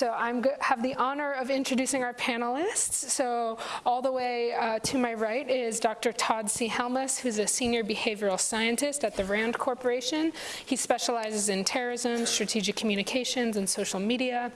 So I have the honor of introducing our panelists. So all the way uh, to my right is Dr. Todd C. Helmus, who's a senior behavioral scientist at the RAND Corporation. He specializes in terrorism, strategic communications, and social media.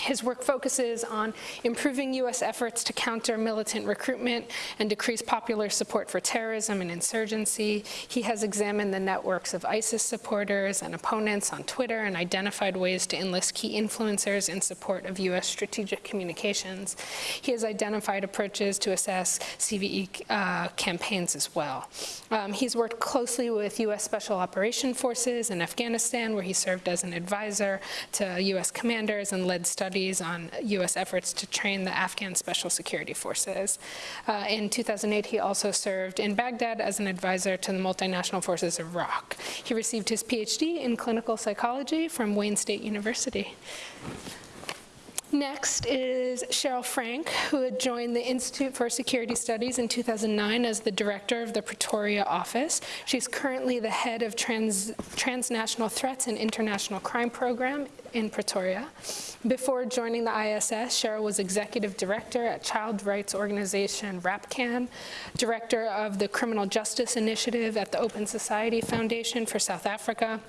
His work focuses on improving U.S. efforts to counter militant recruitment and decrease popular support for terrorism and insurgency. He has examined the networks of ISIS supporters and opponents on Twitter and identified ways to enlist key influencers in support of U.S. strategic communications. He has identified approaches to assess CVE uh, campaigns as well. Um, he's worked closely with U.S. Special Operation Forces in Afghanistan, where he served as an advisor to U.S. commanders and led studies studies on U.S. efforts to train the Afghan Special Security Forces. Uh, in 2008, he also served in Baghdad as an advisor to the multinational forces of Iraq. He received his PhD in clinical psychology from Wayne State University. Next is Cheryl Frank, who had joined the Institute for Security Studies in 2009 as the director of the Pretoria office. She's currently the head of trans, Transnational Threats and International Crime Program in Pretoria. Before joining the ISS, Cheryl was executive director at child rights organization RAPCAN, director of the Criminal Justice Initiative at the Open Society Foundation for South Africa,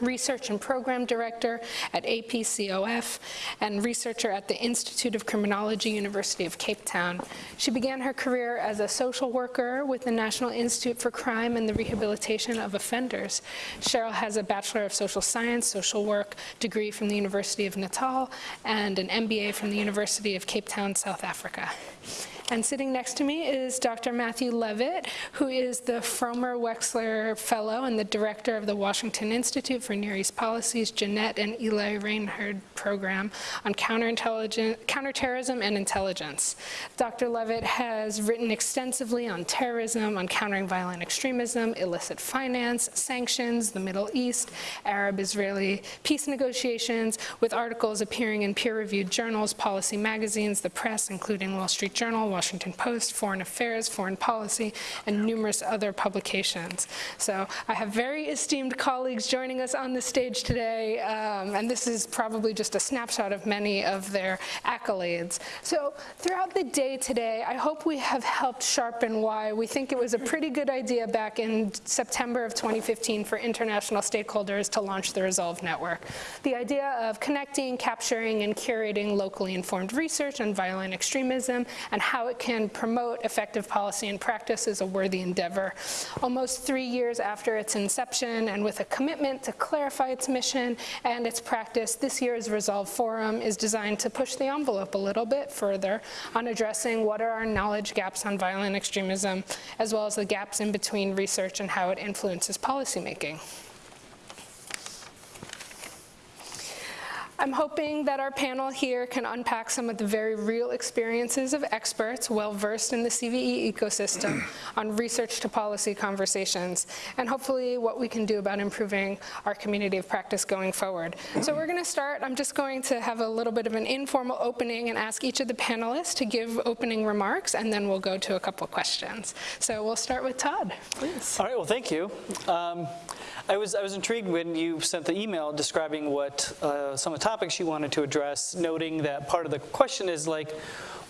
research and program director at APCOF, and researcher at the Institute of Criminology, University of Cape Town. She began her career as a social worker with the National Institute for Crime and the Rehabilitation of Offenders. Cheryl has a Bachelor of Social Science, Social Work degree from the University of Natal and an MBA from the University of Cape Town, South Africa. And sitting next to me is Dr. Matthew Levitt, who is the Fromer Wexler Fellow and the Director of the Washington Institute for Near East Policies, Jeanette and Eli Reinhard Program on Counterterrorism and Intelligence. Dr. Levitt has written extensively on terrorism, on countering violent extremism, illicit finance, sanctions, the Middle East, Arab-Israeli peace negotiations, with articles appearing in peer-reviewed journals, policy magazines, the press, including Wall Street Journal, Washington Post, Foreign Affairs, Foreign Policy, and numerous other publications. So I have very esteemed colleagues joining us on the stage today, um, and this is probably just a snapshot of many of their accolades. So throughout the day today, I hope we have helped sharpen why we think it was a pretty good idea back in September of 2015 for international stakeholders to launch the Resolve Network. The idea of connecting, capturing, and curating locally informed research on violent extremism and how it can promote effective policy and practice is a worthy endeavor. Almost three years after its inception and with a commitment to clarify its mission and its practice, this year's Resolve Forum is designed to push the envelope a little bit further on addressing what are our knowledge gaps on violent extremism, as well as the gaps in between research and how it influences policymaking. I'm hoping that our panel here can unpack some of the very real experiences of experts well versed in the CVE ecosystem on research to policy conversations, and hopefully what we can do about improving our community of practice going forward. So we're gonna start, I'm just going to have a little bit of an informal opening and ask each of the panelists to give opening remarks, and then we'll go to a couple questions. So we'll start with Todd, please. All right, well, thank you. Um, I was, I was intrigued when you sent the email describing what uh, some of the topics you wanted to address, noting that part of the question is like,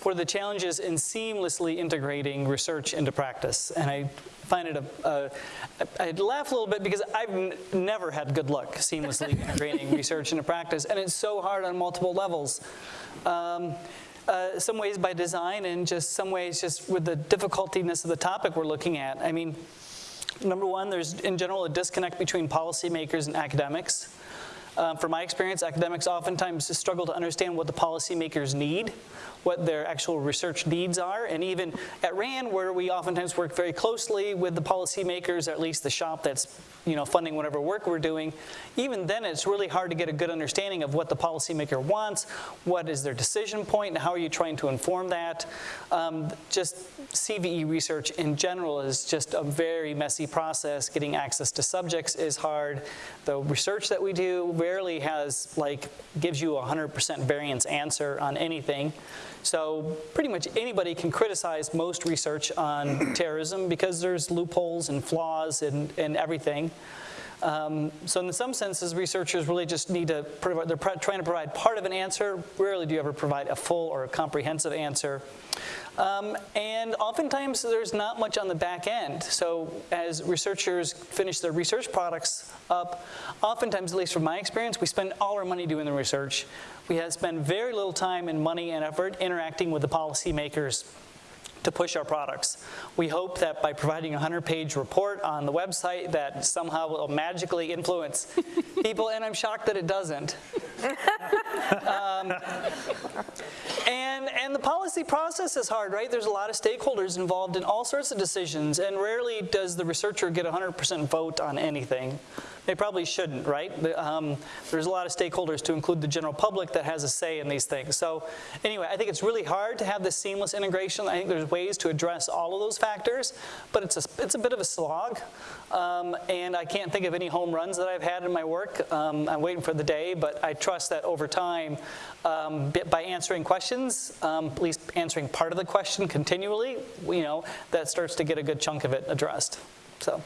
what are the challenges in seamlessly integrating research into practice? And I find it a, a I'd laugh a little bit because I've never had good luck seamlessly integrating research into practice, and it's so hard on multiple levels. Um, uh, some ways by design and just some ways just with the difficultiness of the topic we're looking at. I mean, Number one, there's in general a disconnect between policymakers and academics. Um, from my experience, academics oftentimes struggle to understand what the policymakers need what their actual research needs are. And even at RAND, where we oftentimes work very closely with the policymakers, or at least the shop that's you know, funding whatever work we're doing, even then it's really hard to get a good understanding of what the policymaker wants, what is their decision point, and how are you trying to inform that. Um, just CVE research in general is just a very messy process. Getting access to subjects is hard. The research that we do rarely has, like, gives you a 100% variance answer on anything. So pretty much anybody can criticize most research on terrorism because there's loopholes and flaws and, and everything. Um, So in some senses, researchers really just need to, provide- they're trying to provide part of an answer. Rarely do you ever provide a full or a comprehensive answer. Um, And oftentimes, there's not much on the back end. So as researchers finish their research products up, oftentimes, at least from my experience, we spend all our money doing the research. We have spent very little time and money and effort interacting with the policymakers to push our products. We hope that by providing a 100-page report on the website that somehow will magically influence people, and I'm shocked that it doesn't. Um, And, and the policy process is hard, right? There's a lot of stakeholders involved in all sorts of decisions, and rarely does the researcher get 100% vote on anything. They probably shouldn't, right? Um, There's a lot of stakeholders, to include the general public, that has a say in these things. So anyway, I think it's really hard to have this seamless integration. I think there's ways to address all of those factors, but it's a, it's a bit of a slog. Um, And I can't think of any home runs that I've had in my work. Um, I'm waiting for the day, but I trust that over time, um, by answering questions, um, at least answering part of the question continually, you know, that starts to get a good chunk of it addressed. So.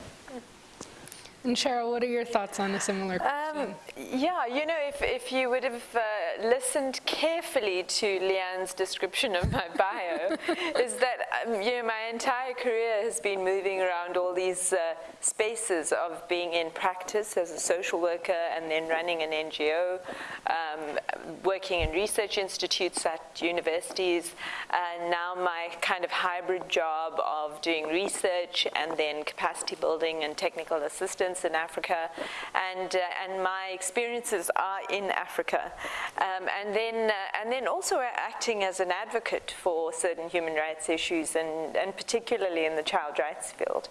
And Cheryl, what are your thoughts on a similar question? Um, yeah, you know, if, if you would have uh, listened carefully to Leanne's description of my bio, is that, um, you know, my entire career has been moving around all these uh, spaces of being in practice as a social worker and then running an NGO, um, working in research institutes at universities, and now my kind of hybrid job of doing research and then capacity building and technical assistance in Africa, and uh, and my experiences are in Africa, um, and then uh, and then also acting as an advocate for certain human rights issues, and and particularly in the child rights field.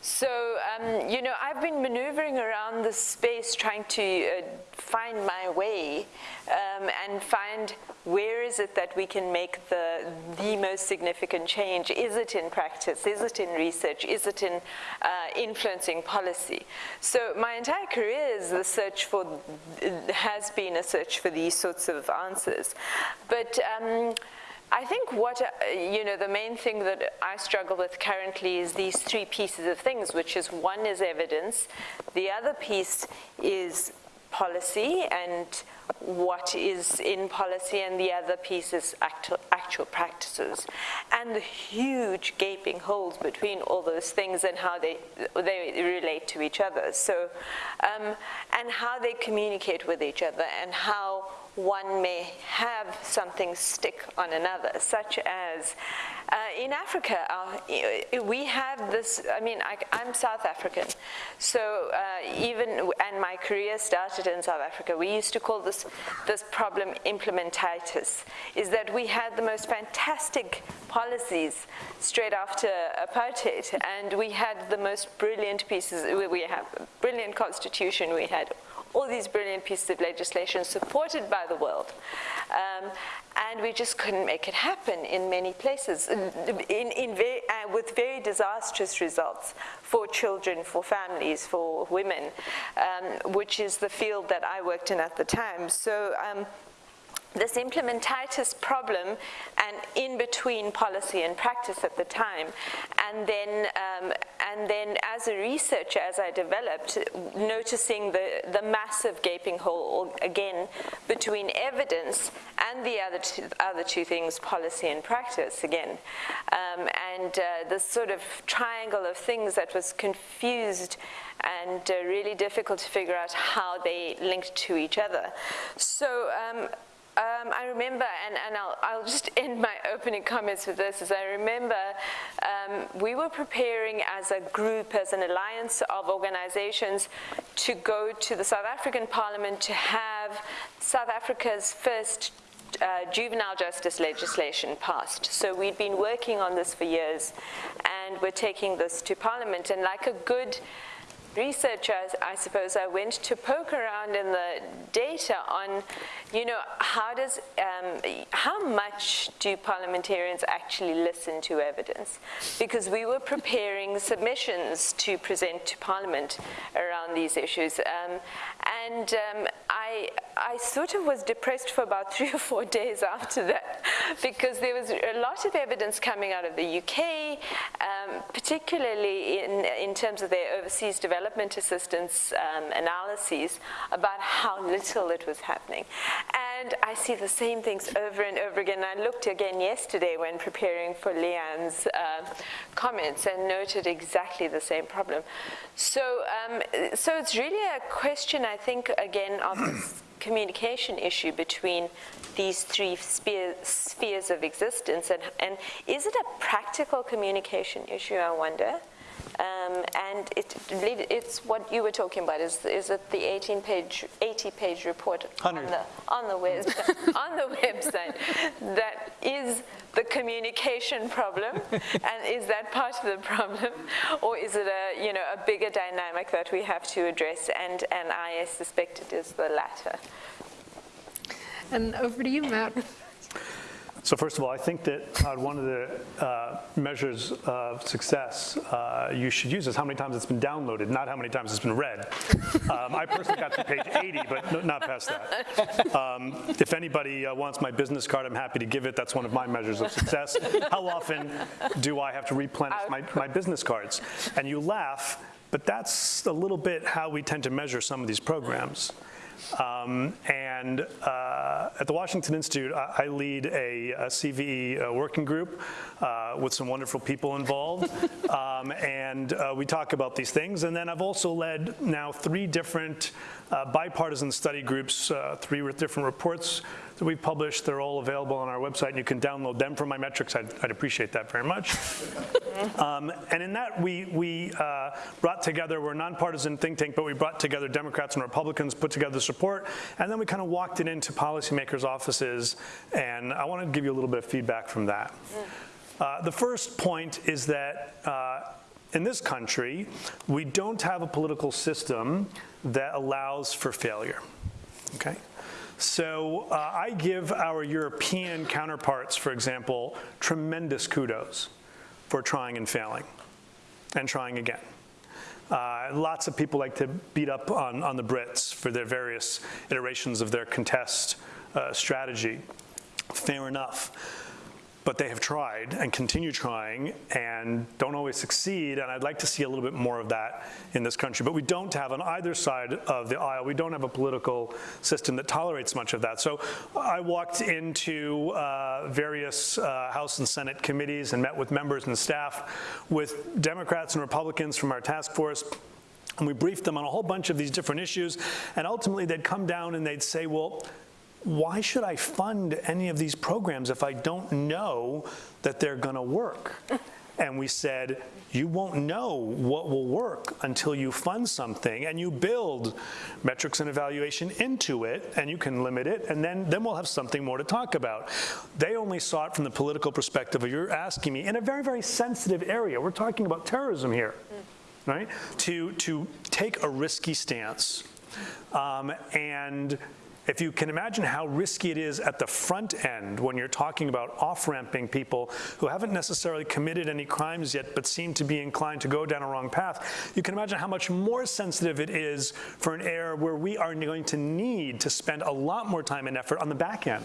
So um, you know, I've been maneuvering around this space, trying to uh, find my way um, and find where is it that we can make the the most significant change? Is it in practice? Is it in research? Is it in uh, influencing policy? So my entire career is the search for, has been a search for these sorts of answers. But um, I think what, uh, you know, the main thing that I struggle with currently is these three pieces of things, which is one is evidence, the other piece is policy and what is in policy and the other piece is actual, actual practices. And the huge gaping holes between all those things and how they, they relate to each other. So um, and how they communicate with each other and how one may have something stick on another, such as uh, in Africa, uh, we have this, I mean, I, am South African, so uh, even, and my career started in South Africa, we used to call this, this problem implementitis, is that we had the most fantastic policies straight after apartheid, and we had the most brilliant pieces, we have a brilliant constitution, we had all these brilliant pieces of legislation supported by the world. Um, and we just couldn't make it happen in many places, in, in uh, with very disastrous results for children, for families, for women, um, which is the field that I worked in at the time. So um, this implementitis problem and in between policy and practice at the time. And then, um, and then as a researcher, as I developed, noticing the, the massive gaping hole, again, between evidence and the other two, other two things, policy and practice, again. Um, and uh, this sort of triangle of things that was confused and uh, really difficult to figure out how they linked to each other. So um, um, I remember, and, and I'll, I'll, just end my opening comments with this, is I remember um, we were preparing as a group, as an alliance of organizations to go to the South African Parliament to have South Africa's first uh, juvenile justice legislation passed. So we'd been working on this for years, and we're taking this to Parliament, and like a good researcher, I suppose, I went to poke around in the data on, you know, how does, um, how much do parliamentarians actually listen to evidence? Because we were preparing submissions to present to Parliament around these issues. Um, and um, I, I sort of was depressed for about three or four days after that because there was a lot of evidence coming out of the UK, um, particularly in, in terms of their overseas development assistance um, analyses about how little it was happening. And I see the same things over and over again. I looked again yesterday when preparing for Leanne's uh, comments and noted exactly the same problem. So, um, so it's really a question, I think, again, of this communication issue between these three sphere, spheres of existence. And, and is it a practical communication issue, I wonder? Um, and it, it's what you were talking about. Is, is it the 18 page, 80 page report on the on the web on the website that is the communication problem, and is that part of the problem, or is it a you know a bigger dynamic that we have to address? And and I suspect it is the latter. And over to you, Matt. So first of all, I think that one of the uh, measures of success uh, you should use is how many times it's been downloaded, not how many times it's been read. Um, I personally got to page 80, but no, not past that. Um, if anybody uh, wants my business card, I'm happy to give it. That's one of my measures of success. How often do I have to replenish my, my business cards? And you laugh, but that's a little bit how we tend to measure some of these programs. Um, and uh, at the Washington Institute, I, I lead a, a CVE uh, working group uh, with some wonderful people involved. um, and uh, we talk about these things. And then I've also led now three different uh, bipartisan study groups, uh, three different reports that we've published. They're all available on our website, and you can download them from my metrics. I'd, I'd appreciate that very much. um, and in that, we, we uh, brought together, we're a nonpartisan think tank, but we brought together Democrats and Republicans, put together the support, and then we kind of walked it into policymakers' offices, and I want to give you a little bit of feedback from that. Uh, the first point is that uh, in this country, we don't have a political system that allows for failure, okay? So uh, I give our European counterparts, for example, tremendous kudos for trying and failing and trying again. Uh, lots of people like to beat up on, on the Brits for their various iterations of their contest uh, strategy. Fair enough but they have tried and continue trying and don't always succeed, and I'd like to see a little bit more of that in this country. But we don't have on either side of the aisle, we don't have a political system that tolerates much of that. So I walked into uh, various uh, House and Senate committees and met with members and staff with Democrats and Republicans from our task force, and we briefed them on a whole bunch of these different issues, and ultimately they'd come down and they'd say, well, why should I fund any of these programs if I don't know that they're going to work? And we said, you won't know what will work until you fund something and you build metrics and evaluation into it and you can limit it and then, then we'll have something more to talk about. They only saw it from the political perspective of you're asking me in a very, very sensitive area. We're talking about terrorism here, right? To, to take a risky stance. Um, and if you can imagine how risky it is at the front end when you're talking about off-ramping people who haven't necessarily committed any crimes yet but seem to be inclined to go down a wrong path, you can imagine how much more sensitive it is for an era where we are going to need to spend a lot more time and effort on the back end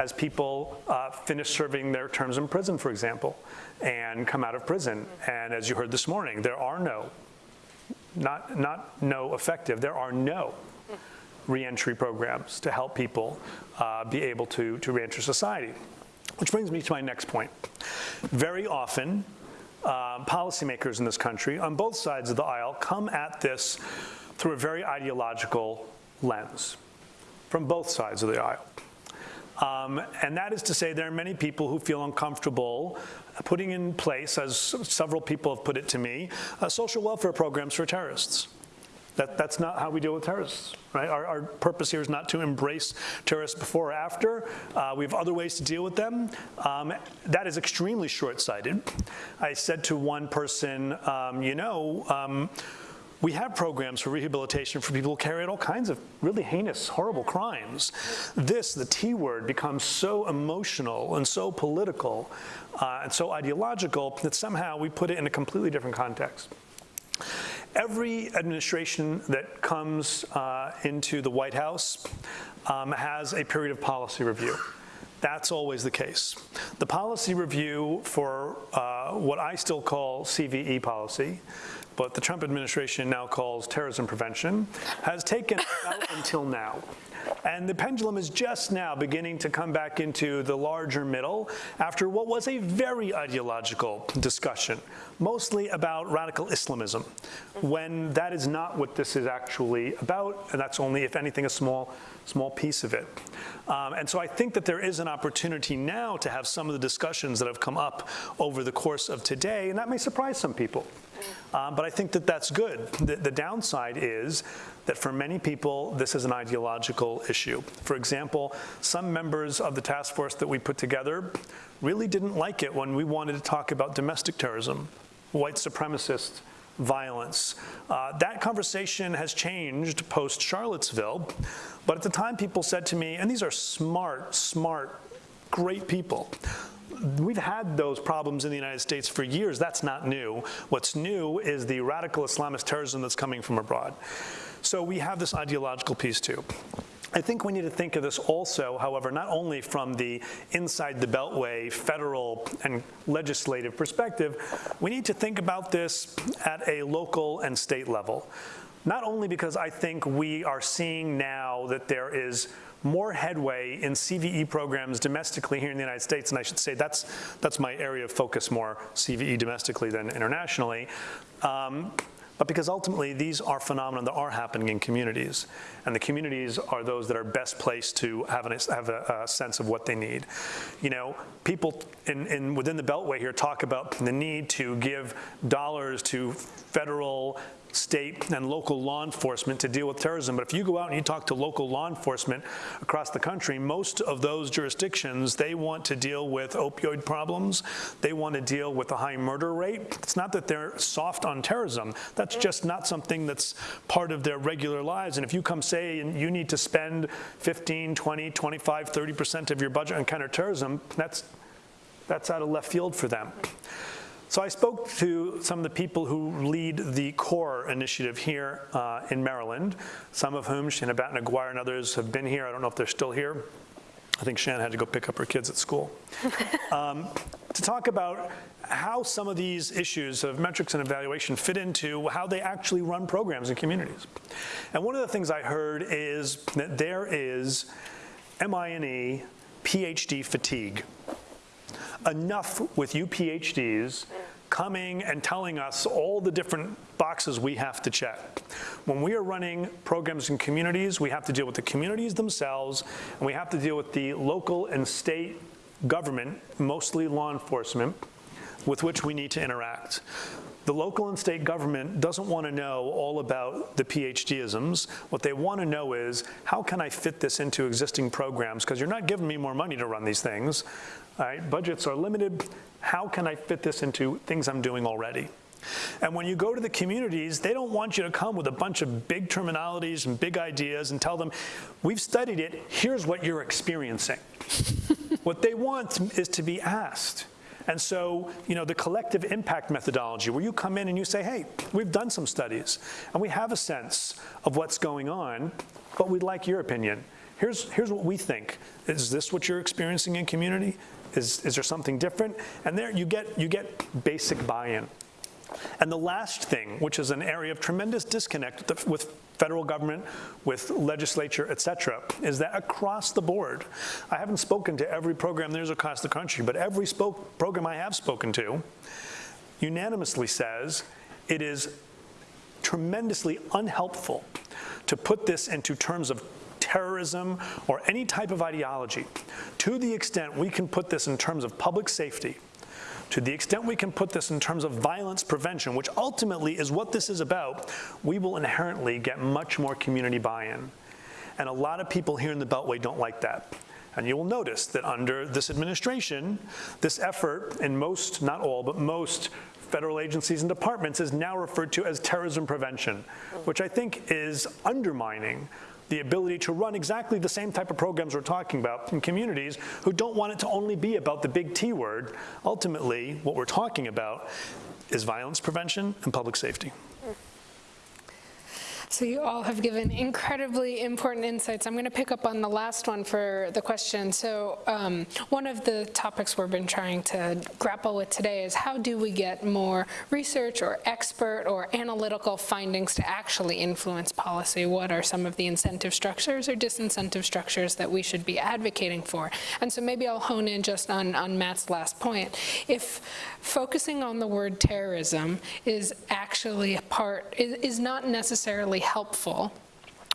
as people uh, finish serving their terms in prison, for example, and come out of prison. And as you heard this morning, there are no, not, not no effective, there are no reentry programs to help people uh, be able to, to reenter society. Which brings me to my next point. Very often, uh, policymakers in this country, on both sides of the aisle, come at this through a very ideological lens, from both sides of the aisle. Um, and that is to say there are many people who feel uncomfortable putting in place, as several people have put it to me, uh, social welfare programs for terrorists. That, that's not how we deal with terrorists, right? Our, our, purpose here is not to embrace terrorists before or after. Uh, we have other ways to deal with them. Um, that is extremely short-sighted. I said to one person, um, you know, um, we have programs for rehabilitation for people who carry out all kinds of really heinous, horrible crimes. This, the T word, becomes so emotional and so political uh, and so ideological that somehow we put it in a completely different context. Every administration that comes uh, into the White House um, has a period of policy review. That's always the case. The policy review for uh, what I still call CVE policy, but the Trump administration now calls terrorism prevention, has taken until now. And the pendulum is just now beginning to come back into the larger middle after what was a very ideological discussion, mostly about radical Islamism, when that is not what this is actually about, and that's only, if anything, a small, small piece of it. Um, and so I think that there is an opportunity now to have some of the discussions that have come up over the course of today, and that may surprise some people. Um, but I think that that's good. The, the, downside is that for many people, this is an ideological issue. For example, some members of the task force that we put together really didn't like it when we wanted to talk about domestic terrorism, white supremacist violence. Uh, that conversation has changed post Charlottesville, but at the time people said to me, and these are smart, smart, great people, we've had those problems in the United States for years. That's not new. What's new is the radical Islamist terrorism that's coming from abroad. So we have this ideological piece too. I think we need to think of this also, however, not only from the inside the Beltway federal and legislative perspective, we need to think about this at a local and state level. Not only because I think we are seeing now that there is more headway in CVE programs domestically here in the United States, and I should say that's, that's my area of focus more, CVE domestically than internationally. Um, but because ultimately these are phenomena that are happening in communities. And the communities are those that are best placed to have, an, have a, a, sense of what they need. You know, people in, in, within the Beltway here talk about the need to give dollars to federal state and local law enforcement to deal with terrorism. But if you go out and you talk to local law enforcement across the country, most of those jurisdictions, they want to deal with opioid problems. They want to deal with the high murder rate. It's not that they're soft on terrorism. That's just not something that's part of their regular lives. And if you come say you need to spend 15, 20, 25, 30% of your budget on counterterrorism, that's, that's out of left field for them. So I spoke to some of the people who lead the CORE initiative here uh, in Maryland, some of whom, Shanna Batten Aguirre and others have been here. I don't know if they're still here. I think Shannon had to go pick up her kids at school. um, to talk about how some of these issues of metrics and evaluation fit into how they actually run programs in communities. And one of the things I heard is that there is MINE PhD fatigue enough with you PhDs coming and telling us all the different boxes we have to check. When we are running programs in communities, we have to deal with the communities themselves, and we have to deal with the local and state government, mostly law enforcement, with which we need to interact. The local and state government doesn't want to know all about the PhDisms. What they want to know is, how can I fit this into existing programs? Because you're not giving me more money to run these things. Right? Budgets are limited. How can I fit this into things I'm doing already? And when you go to the communities, they don't want you to come with a bunch of big terminologies and big ideas and tell them, we've studied it, here's what you're experiencing. what they want is to be asked. And so, you know, the collective impact methodology, where you come in and you say, hey, we've done some studies, and we have a sense of what's going on, but we'd like your opinion. Here's, here's what we think. Is this what you're experiencing in community? Is, is there something different? And there you get, you get basic buy-in. And the last thing, which is an area of tremendous disconnect with, federal government, with legislature, et cetera, is that across the board, I haven't spoken to every program there's across the country, but every spoke, program I have spoken to unanimously says it is tremendously unhelpful to put this into terms of terrorism, or any type of ideology, to the extent we can put this in terms of public safety, to the extent we can put this in terms of violence prevention, which ultimately is what this is about, we will inherently get much more community buy-in. And a lot of people here in the Beltway don't like that. And you will notice that under this administration, this effort in most, not all, but most federal agencies and departments is now referred to as terrorism prevention, which I think is undermining the ability to run exactly the same type of programs we're talking about in communities who don't want it to only be about the big T word. Ultimately, what we're talking about is violence prevention and public safety. So you all have given incredibly important insights. I'm going to pick up on the last one for the question. So um, one of the topics we've been trying to grapple with today is how do we get more research or expert or analytical findings to actually influence policy? What are some of the incentive structures or disincentive structures that we should be advocating for? And so maybe I'll hone in just on, on Matt's last point. If focusing on the word terrorism is actually a part, is, is not necessarily helpful,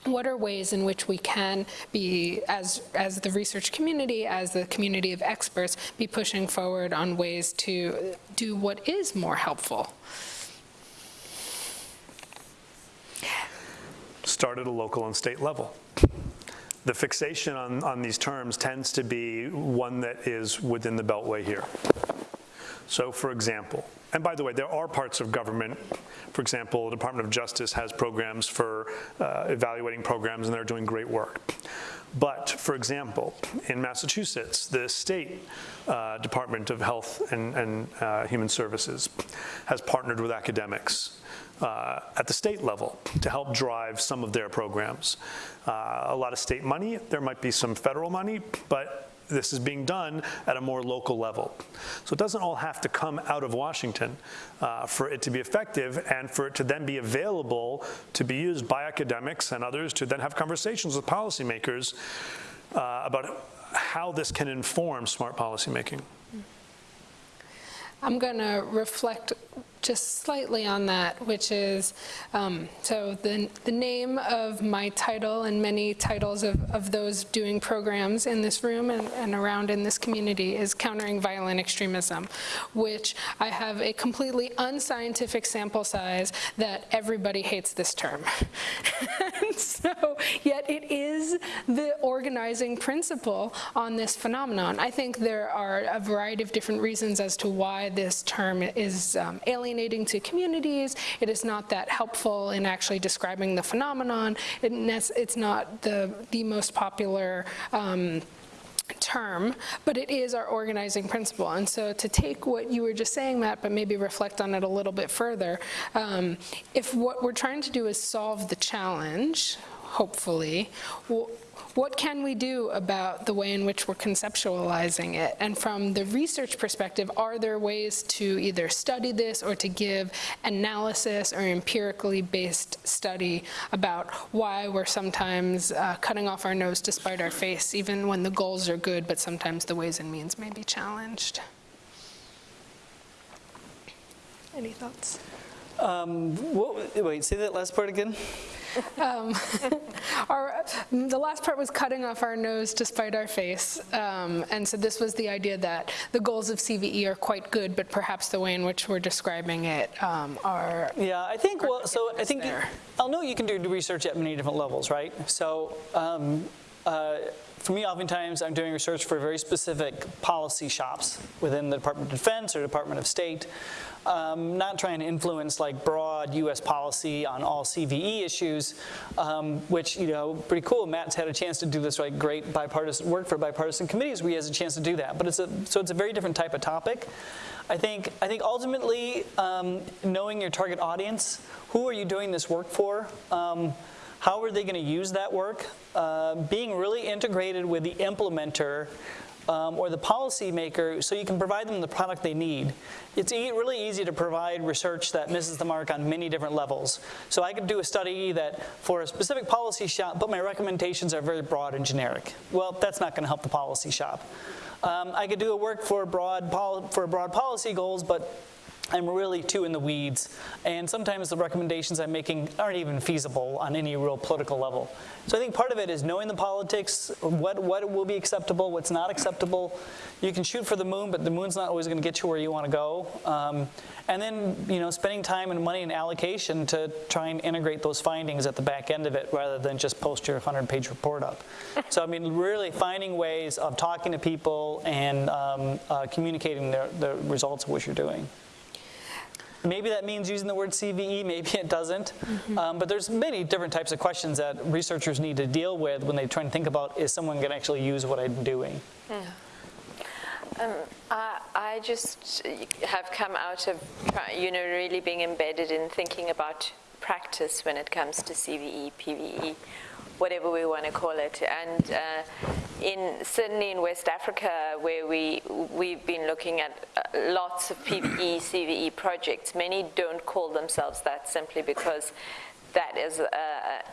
what are ways in which we can be, as, as the research community, as the community of experts, be pushing forward on ways to do what is more helpful? Start at a local and state level. The fixation on, on these terms tends to be one that is within the beltway here. So for example, and by the way, there are parts of government, for example, the Department of Justice has programs for uh, evaluating programs and they're doing great work. But for example, in Massachusetts, the state uh, Department of Health and, and uh, Human Services has partnered with academics uh, at the state level to help drive some of their programs. Uh, a lot of state money, there might be some federal money, but this is being done at a more local level. So it doesn't all have to come out of Washington uh, for it to be effective and for it to then be available to be used by academics and others to then have conversations with policymakers uh, about how this can inform smart policymaking. I'm going to reflect just slightly on that, which is, um, so the, the name of my title and many titles of, of those doing programs in this room and, and around in this community is Countering Violent Extremism, which I have a completely unscientific sample size that everybody hates this term. so, yet it is the organizing principle on this phenomenon. I think there are a variety of different reasons as to why this term is um, alienating alienating to communities. It is not that helpful in actually describing the phenomenon. It it's not the, the most popular um, term, but it is our organizing principle. And so to take what you were just saying, Matt, but maybe reflect on it a little bit further, um, if what we're trying to do is solve the challenge, hopefully, well, what can we do about the way in which we're conceptualizing it? And from the research perspective, are there ways to either study this or to give analysis or empirically based study about why we're sometimes uh, cutting off our nose to spite our face, even when the goals are good, but sometimes the ways and means may be challenged? Any thoughts? Um, what, wait, say that last part again? Um, our, the last part was cutting off our nose to spite our face. Um, and so this was the idea that the goals of CVE are quite good, but perhaps the way in which we're describing it um, are. Yeah, I think, well, so I think, there. I'll know you can do research at many different levels, right? So um, uh, for me, oftentimes, I'm doing research for very specific policy shops within the Department of Defense or Department of State. Um, not trying to influence like broad U.S. policy on all CVE issues, um, which you know pretty cool. Matt's had a chance to do this like great bipartisan work for bipartisan committees where he has a chance to do that. But it's a so it's a very different type of topic. I think I think ultimately um, knowing your target audience, who are you doing this work for? Um, how are they going to use that work? Uh, being really integrated with the implementer um, or the policymaker so you can provide them the product they need. It's e really easy to provide research that misses the mark on many different levels. So I could do a study that for a specific policy shop, but my recommendations are very broad and generic. Well, that's not going to help the policy shop. Um, I could do a work for broad, for broad policy goals, but I'm really too in the weeds, and sometimes the recommendations I'm making aren't even feasible on any real political level. So I think part of it is knowing the politics, what, what will be acceptable, what's not acceptable. You can shoot for the moon, but the moon's not always going to get you where you want to go. Um, and then, you know, spending time and money and allocation to try and integrate those findings at the back end of it rather than just post your 100-page report up. so I mean, really finding ways of talking to people and um, uh, communicating the, the results of what you're doing. Maybe that means using the word CVE, maybe it doesn't. Mm -hmm. um, but there's many different types of questions that researchers need to deal with when they try and think about, is someone going to actually use what I'm doing? Yeah. Um, I, I, just have come out of, you know, really being embedded in thinking about practice when it comes to CVE, PVE, whatever we want to call it. And uh, in certainly in West Africa, where we we've been looking at uh, lots of PVE, CVE projects, many don't call themselves that simply because that is uh,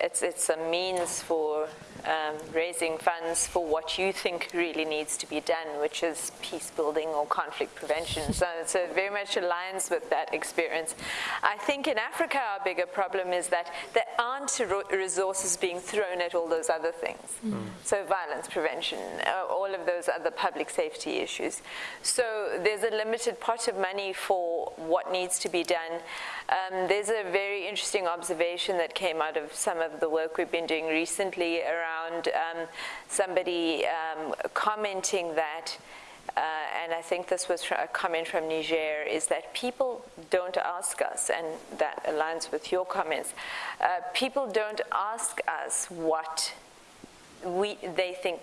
it's it's a means for um, raising funds for what you think really needs to be done, which is peace building or conflict prevention. So, so it very much aligns with that experience. I think in Africa, our bigger problem is that there aren't resources being thrown at all those other things. Mm. So violence prevention, uh, all of those other public safety issues. So there's a limited pot of money for what needs to be done. Um, there's a very interesting observation that came out of some of the work we've been doing recently around um, somebody um, commenting that uh, and I think this was a comment from Niger, is that people don't ask us, and that aligns with your comments, uh, people don't ask us what we, they think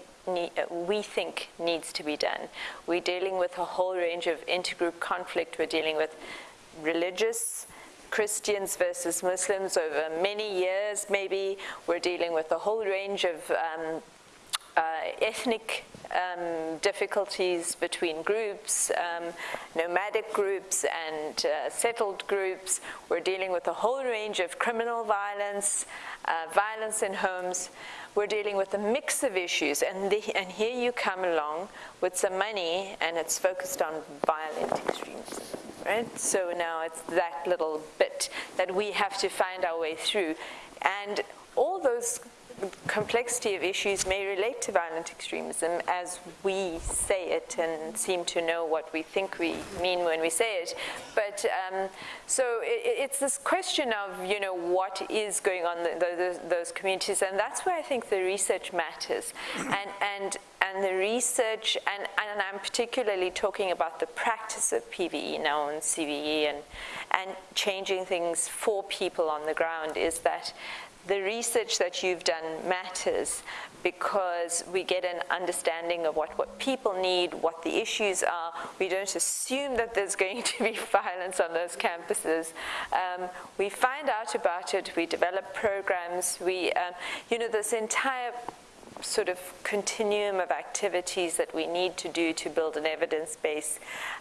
we think needs to be done. We're dealing with a whole range of intergroup conflict. We're dealing with religious Christians versus Muslims over many years, maybe. We're dealing with a whole range of um, uh, ethnic um, difficulties between groups, um, nomadic groups and uh, settled groups. We're dealing with a whole range of criminal violence, uh, violence in homes. We're dealing with a mix of issues, and, the, and here you come along with some money, and it's focused on violent extremism right? So now it's that little bit that we have to find our way through. And all those complexity of issues may relate to violent extremism as we say it and seem to know what we think we mean when we say it. But um, so it, it's this question of, you know, what is going on in those, those communities, and that's where I think the research matters. And, and, and the research, and, and I'm particularly talking about the practice of PVE now and CVE and, and changing things for people on the ground is that the research that you've done matters because we get an understanding of what, what people need, what the issues are. We don't assume that there's going to be violence on those campuses. Um, we find out about it, we develop programs, we, um, you know, this entire sort of continuum of activities that we need to do to build an evidence base.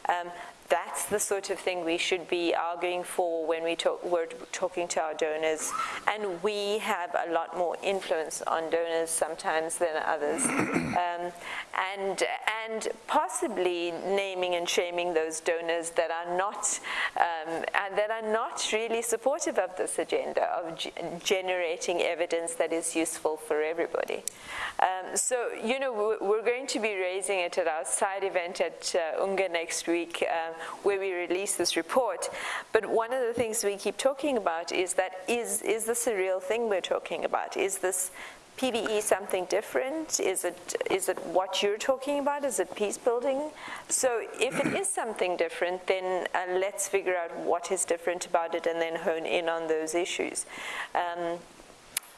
Um, that's the sort of thing we should be arguing for when we talk, we're talking to our donors. And we have a lot more influence on donors sometimes than others. Um, and, and possibly naming and shaming those donors that are not, um, and that are not really supportive of this agenda of generating evidence that is useful for everybody. Um, so, you know, we're going to be raising it at our side event at uh, UNGA next week. Um, where we release this report. But one of the things we keep talking about is that is, is this a real thing we're talking about? Is this PVE something different? Is it, is it what you're talking about? Is it peace building? So if it is something different, then uh, let's figure out what is different about it and then hone in on those issues. Um,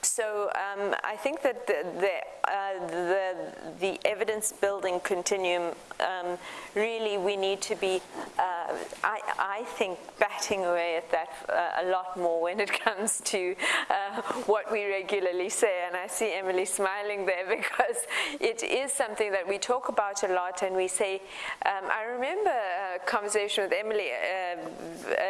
so um, I think that the, the, uh, the, the, evidence building continuum, um, really we need to be, uh, I, I, think, batting away at that uh, a lot more when it comes to uh, what we regularly say. And I see Emily smiling there because it is something that we talk about a lot and we say, um, I remember a conversation with Emily uh,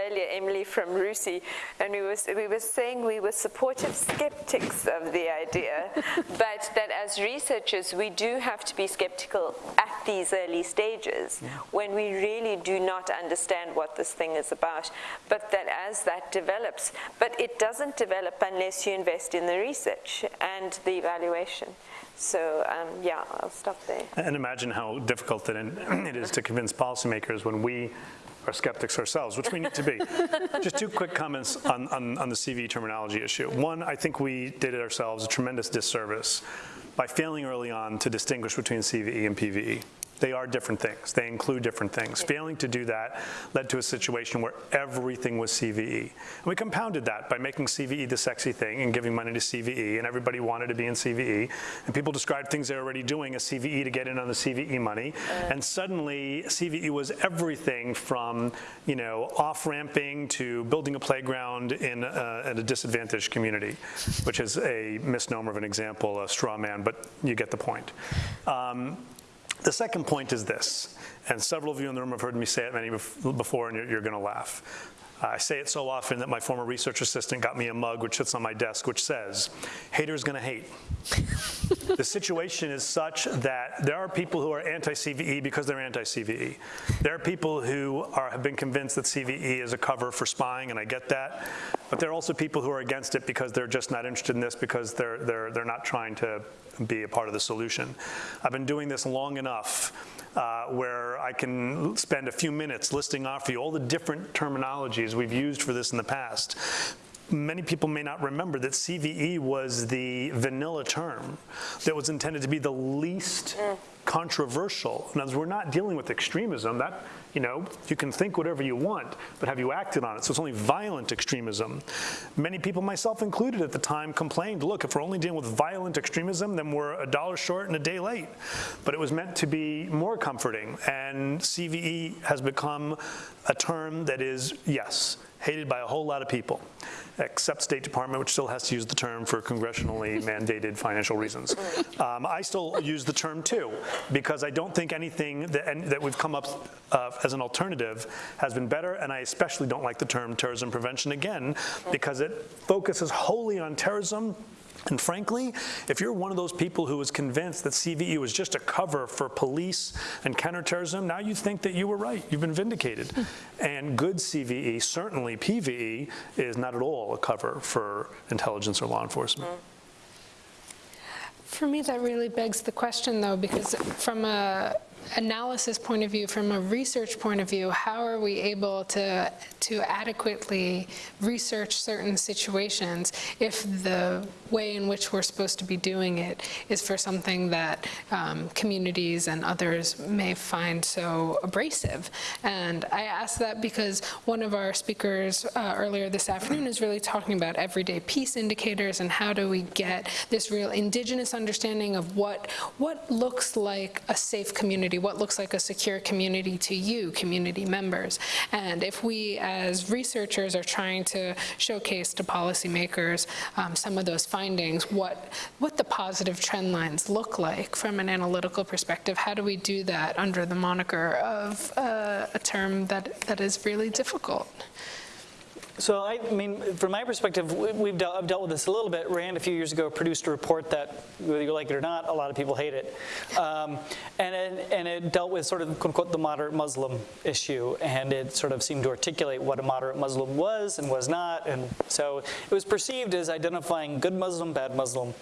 earlier, Emily from RUSI, and we, was, we were saying we were supportive skeptics of the idea, but that as researchers, we do have to be skeptical at these early stages yeah. when we really do not understand what this thing is about, but that as that develops, but it doesn't develop unless you invest in the research and the evaluation. So um, yeah, I'll stop there. And imagine how difficult it is to convince policymakers when we are skeptics ourselves, which we need to be. Just two quick comments on, on, on the CV terminology issue. One, I think we did it ourselves a tremendous disservice by failing early on to distinguish between CVE and PVE. They are different things. They include different things. Failing to do that led to a situation where everything was CVE. And we compounded that by making CVE the sexy thing and giving money to CVE, and everybody wanted to be in CVE. And people described things they were already doing as CVE to get in on the CVE money. And suddenly, CVE was everything from, you know, off-ramping to building a playground in a, in a disadvantaged community, which is a misnomer of an example, a straw man, but you get the point. Um, the second point is this, and several of you in the room have heard me say it many before, and you're, you're going to laugh. I say it so often that my former research assistant got me a mug which sits on my desk, which says, "Haters gonna hate." the situation is such that there are people who are anti-CVE because they're anti-CVE. There are people who are, have been convinced that CVE is a cover for spying, and I get that. But there are also people who are against it because they're just not interested in this because they're, they're, they're not trying to be a part of the solution. I've been doing this long enough uh, where I can spend a few minutes listing off for you all the different terminologies we've used for this in the past. Many people may not remember that CVE was the vanilla term that was intended to be the least controversial. In other words, we're not dealing with extremism. That, you know, you can think whatever you want, but have you acted on it? So it's only violent extremism. Many people, myself included at the time, complained, look, if we're only dealing with violent extremism, then we're a dollar short and a day late. But it was meant to be more comforting, and CVE has become a term that is, yes, hated by a whole lot of people, except State Department, which still has to use the term for congressionally mandated financial reasons. Um, I still use the term too, because I don't think anything that, that we've come up uh, as an alternative has been better, and I especially don't like the term terrorism prevention again, because it focuses wholly on terrorism and frankly, if you're one of those people who was convinced that CVE was just a cover for police and counterterrorism, now you think that you were right. You've been vindicated. Hmm. and good CVE, certainly PVE, is not at all a cover for intelligence or law enforcement. Hmm. For me, that really begs the question, though, because from a analysis point of view, from a research point of view, how are we able to, to adequately research certain situations if the way in which we're supposed to be doing it is for something that um, communities and others may find so abrasive? And I ask that because one of our speakers uh, earlier this afternoon is really talking about everyday peace indicators and how do we get this real indigenous understanding of what, what looks like a safe community, what looks like a secure community to you, community members. And if we as researchers are trying to showcase to policymakers um, some of those findings, what, what the positive trend lines look like from an analytical perspective, how do we do that under the moniker of uh, a term that, that is really difficult? So I mean, from my perspective, we- we've dealt, I've dealt with this a little bit. Rand a few years ago produced a report that, whether you like it or not, a lot of people hate it. Um, and, it and it dealt with sort of quote unquote the moderate Muslim issue, and it sort of seemed to articulate what a moderate Muslim was and was not. And so it was perceived as identifying good Muslim, bad Muslim.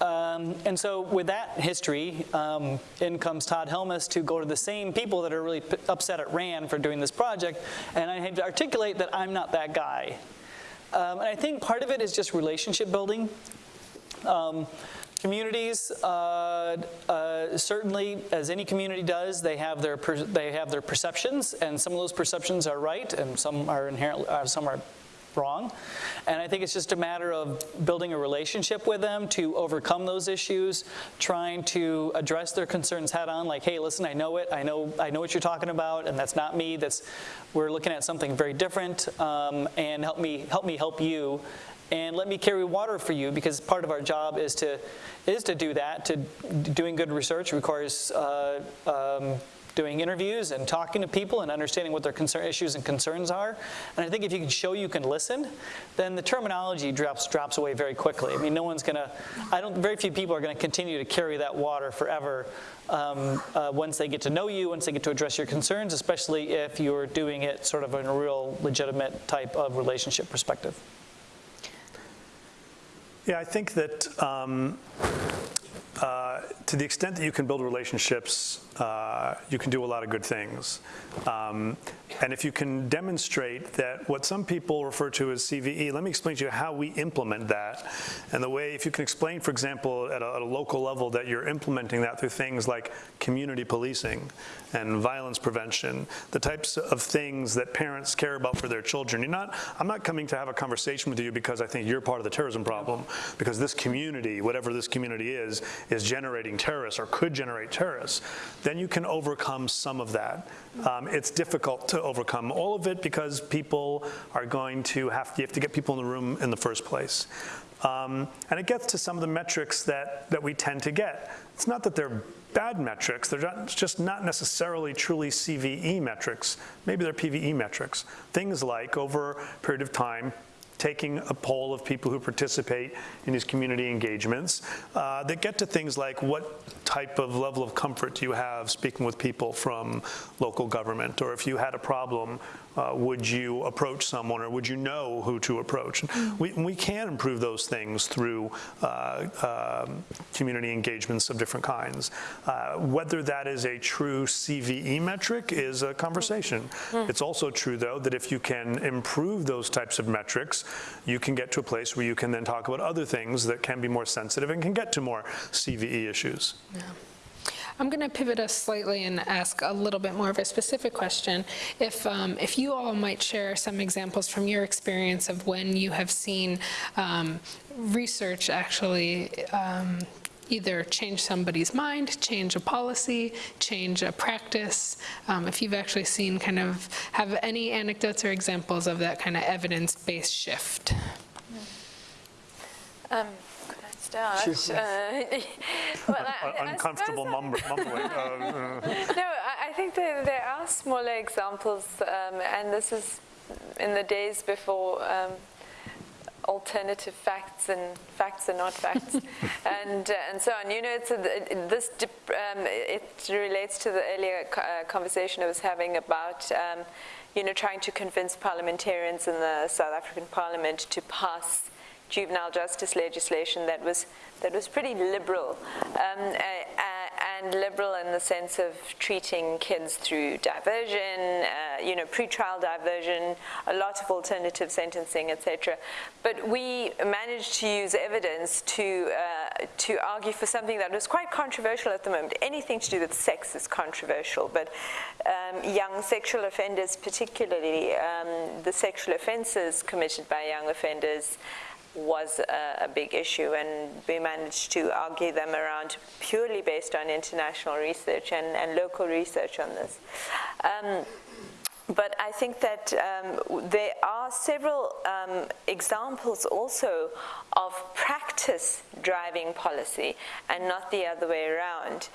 Um, and so with that history, um, in comes Todd Helmus to go to the same people that are really upset at Rand for doing this project, and I had to articulate that I'm not that guy. Um, and I think part of it is just relationship building. Um, communities, uh, uh, certainly, as any community does, they have their they have their perceptions, and some of those perceptions are right, and some are inherently uh, some are wrong. And I think it's just a matter of building a relationship with them to overcome those issues, trying to address their concerns head on, like, hey, listen, I know it, I know, I know what you're talking about, and that's not me. That's we're looking at something very different, um, and help me help me help you. And let me carry water for you because part of our job is to is to do that. To doing good research requires uh, um, doing interviews and talking to people and understanding what their concern, issues and concerns are. And I think if you can show you can listen, then the terminology drops drops away very quickly. I mean, no one's going to, I don't, very few people are going to continue to carry that water forever um, uh, once they get to know you, once they get to address your concerns, especially if you're doing it sort of in a real legitimate type of relationship perspective. Yeah, I think that um, uh, to the extent that you can build relationships uh, you can do a lot of good things. Um, and if you can demonstrate that what some people refer to as CVE, let me explain to you how we implement that. And the way, if you can explain, for example, at a, at a local level that you're implementing that through things like community policing and violence prevention, the types of things that parents care about for their children. You're not, I'm not coming to have a conversation with you because I think you're part of the terrorism problem, because this community, whatever this community is, is generating terrorists or could generate terrorists. Then you can overcome some of that. Um, it's difficult to overcome all of it because people are going to have, you have to get people in the room in the first place. Um, and it gets to some of the metrics that, that we tend to get. It's not that they're bad metrics, they're not, just not necessarily truly CVE metrics. Maybe they're PVE metrics. Things like over a period of time, taking a poll of people who participate in these community engagements uh, that get to things like what type of level of comfort do you have speaking with people from local government, or if you had a problem, uh, would you approach someone, or would you know who to approach? We, we can improve those things through uh, um, community engagements of different kinds. Uh, whether that is a true CVE metric is a conversation. It's also true, though, that if you can improve those types of metrics, you can get to a place where you can then talk about other things that can be more sensitive and can get to more CVE issues. I'm going to pivot us slightly and ask a little bit more of a specific question. If, um, if you all might share some examples from your experience of when you have seen um, research actually um, either change somebody's mind, change a policy, change a practice, um, if you've actually seen kind of, have any anecdotes or examples of that kind of evidence-based shift. Um, start? Uh, well, I- I Uncomfortable suppose I- mumbling. uh, uh. No, I, I think there, there are smaller examples, um, and this is in the days before um, alternative facts and facts are not facts, and uh, and so on. You know, it's a, it- this dip- um, it relates to the earlier co- uh, conversation I was having about. Um, you know, trying to convince parliamentarians in the South African Parliament to pass juvenile justice legislation that was that was pretty liberal, um, uh, uh, and liberal in the sense of treating kids through diversion, uh, you know, pretrial diversion, a lot of alternative sentencing, etc. But we managed to use evidence to uh, to argue for something that was quite controversial at the moment. Anything to do with sex is controversial, but um, young sexual offenders, particularly um, the sexual offences committed by young offenders was a, a big issue, and we managed to argue them around purely based on international research and, and local research on this. Um, but I think that um, there are several um, examples also of practice driving policy and not the other way around.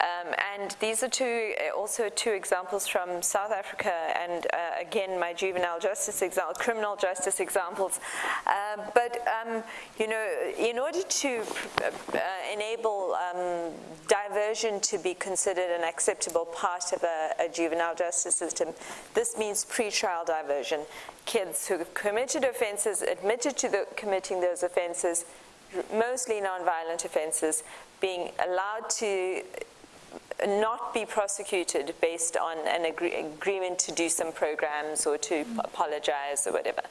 Um, and these are two, also two examples from South Africa and uh, again my juvenile justice example, criminal justice examples. Uh, but um, you know, in order to uh, enable um, diversion to be considered an acceptable part of a, a juvenile justice system, this means pretrial diversion. Kids who have committed offenses, admitted to the, committing those offenses, mostly non-violent offenses, being allowed to not be prosecuted based on an agree- agreement to do some programs or to apologize or whatever.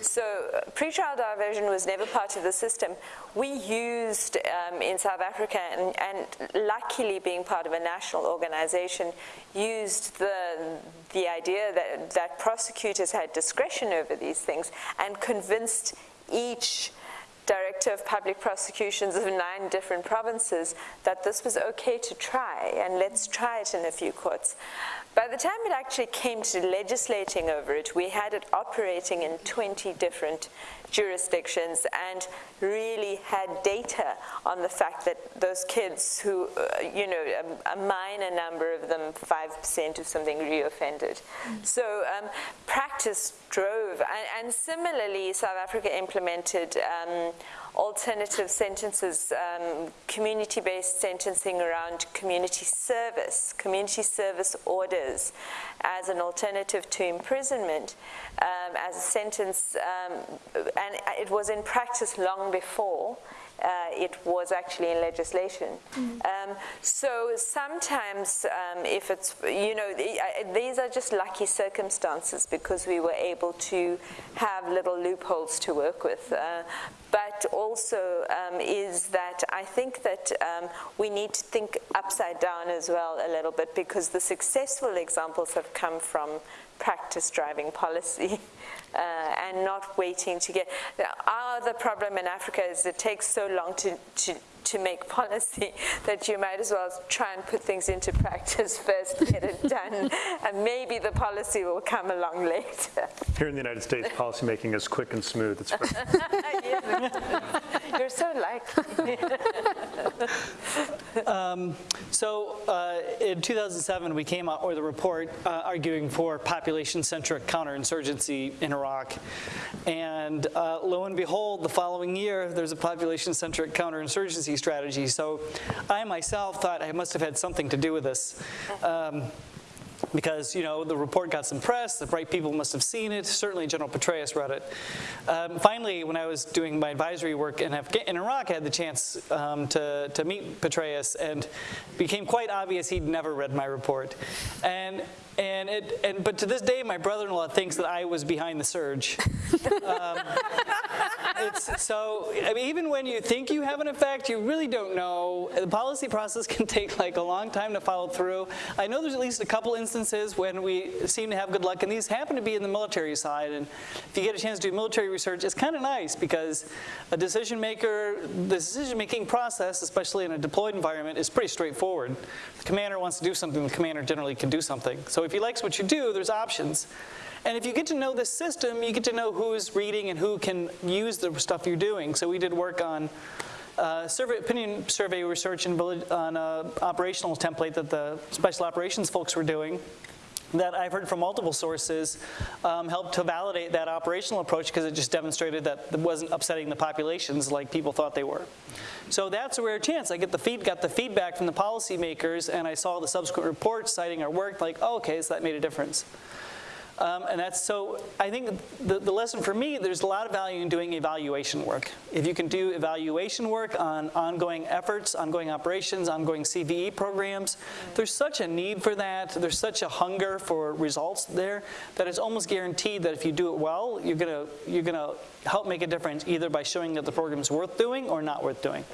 So uh, pretrial diversion was never part of the system. We used um, in South Africa, and, and luckily being part of a national organization, used the, the idea that, that prosecutors had discretion over these things and convinced each director of public prosecutions of nine different provinces that this was okay to try and let's try it in a few courts. By the time it actually came to legislating over it, we had it operating in 20 different jurisdictions and really had data on the fact that those kids who, uh, you know, a, a, minor number of them, 5% of something reoffended. Mm. So um, practice drove, and, and, similarly, South Africa implemented um, alternative sentences, um, community-based sentencing around community service, community service orders as an alternative to imprisonment, um, as a sentence, um, and it was in practice long before it was actually in legislation. Um, so sometimes um, if it's, you know, these are just lucky circumstances because we were able to have little loopholes to work with. Uh, but also um, is that I think that um, we need to think upside down as well a little bit because the successful examples have come from practice driving policy uh, and not waiting to get. Our other problem in Africa is it takes so long to, to, to make policy that you might as well try and put things into practice first, get it done, and maybe the policy will come along later. Here in the United States, policymaking is quick and smooth. It's great. You're so lucky. So uh, in 2007, we came out with a report uh, arguing for population-centric counterinsurgency in Iraq. And uh, lo and behold, the following year, there's a population-centric counterinsurgency strategy. So I myself thought I must have had something to do with this. Um, because you know the report got some press, the right people must have seen it. Certainly, General Petraeus read it. Um, finally, when I was doing my advisory work in, Afga- in Iraq, I had the chance um, to to meet Petraeus, and became quite obvious he'd never read my report. And and it and but to this day, my brother-in-law thinks that I was behind the surge. Um, so I mean, even when you think you have an effect, you really don't know. The policy process can take like a long time to follow through. I know there's at least a couple instances when we seem to have good luck, and these happen to be in the military side. And if you get a chance to do military research, it's kind of nice because a decision maker, the decision-making process, especially in a deployed environment, is pretty straightforward. The commander wants to do something, the commander generally can do something. So if he likes what you do, there's options. And if you get to know this system, you get to know who's reading and who can use the stuff you're doing. So we did work on uh, survey, opinion survey research on an operational template that the special operations folks were doing that I've heard from multiple sources um, helped to validate that operational approach because it just demonstrated that it wasn't upsetting the populations like people thought they were. So that's a rare chance. I get the feed, got the feedback from the policymakers and I saw the subsequent reports citing our work like, oh, okay, so that made a difference. Um, and that's so, I think the, the lesson for me, there's a lot of value in doing evaluation work. If you can do evaluation work on ongoing efforts, ongoing operations, ongoing CVE programs, there's such a need for that. There's such a hunger for results there that it's almost guaranteed that if you do it well, you're gonna, you're gonna help make a difference either by showing that the program's worth doing or not worth doing.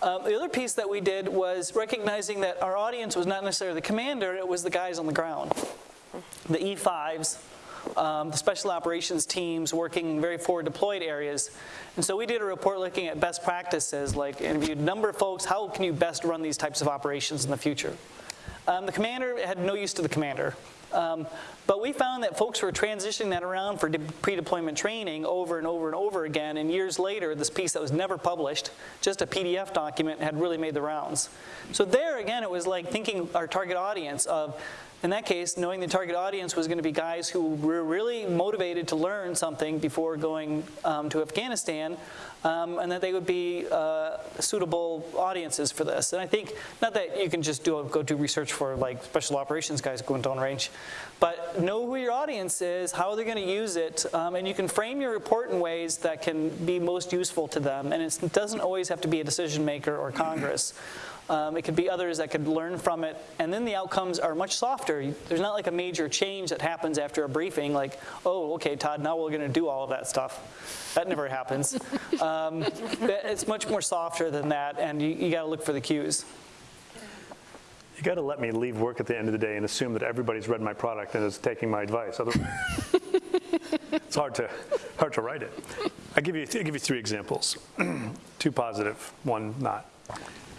Um, the other piece that we did was recognizing that our audience was not necessarily the commander, it was the guys on the ground the E5s, um, the special operations teams working in very forward deployed areas. And so we did a report looking at best practices, like interviewed number of folks, how can you best run these types of operations in the future? Um, the commander had no use to the commander. Um, but we found that folks were transitioning that around for de- pre-deployment training over and over and over again. And years later, this piece that was never published, just a PDF document, had really made the rounds. So there, again, it was like thinking our target audience of, in that case, knowing the target audience was going to be guys who were really motivated to learn something before going um, to Afghanistan, um, and that they would be uh, suitable audiences for this. And I think, not that you can just do a, go do research for like special operations guys going down range, but know who your audience is, how they're going to use it, um, and you can frame your report in ways that can be most useful to them. And it doesn't always have to be a decision maker or Congress. Um, it could be others that could learn from it, and then the outcomes are much softer. There's not like a major change that happens after a briefing, like, oh, okay, Todd, now we're going to do all of that stuff. That never happens. Um, it's much more softer than that, and you, you got to look for the cues. You got to let me leave work at the end of the day and assume that everybody's read my product and is taking my advice. Otherwise, it's hard to hard to write it. I give you I give you three examples, two positive, one not.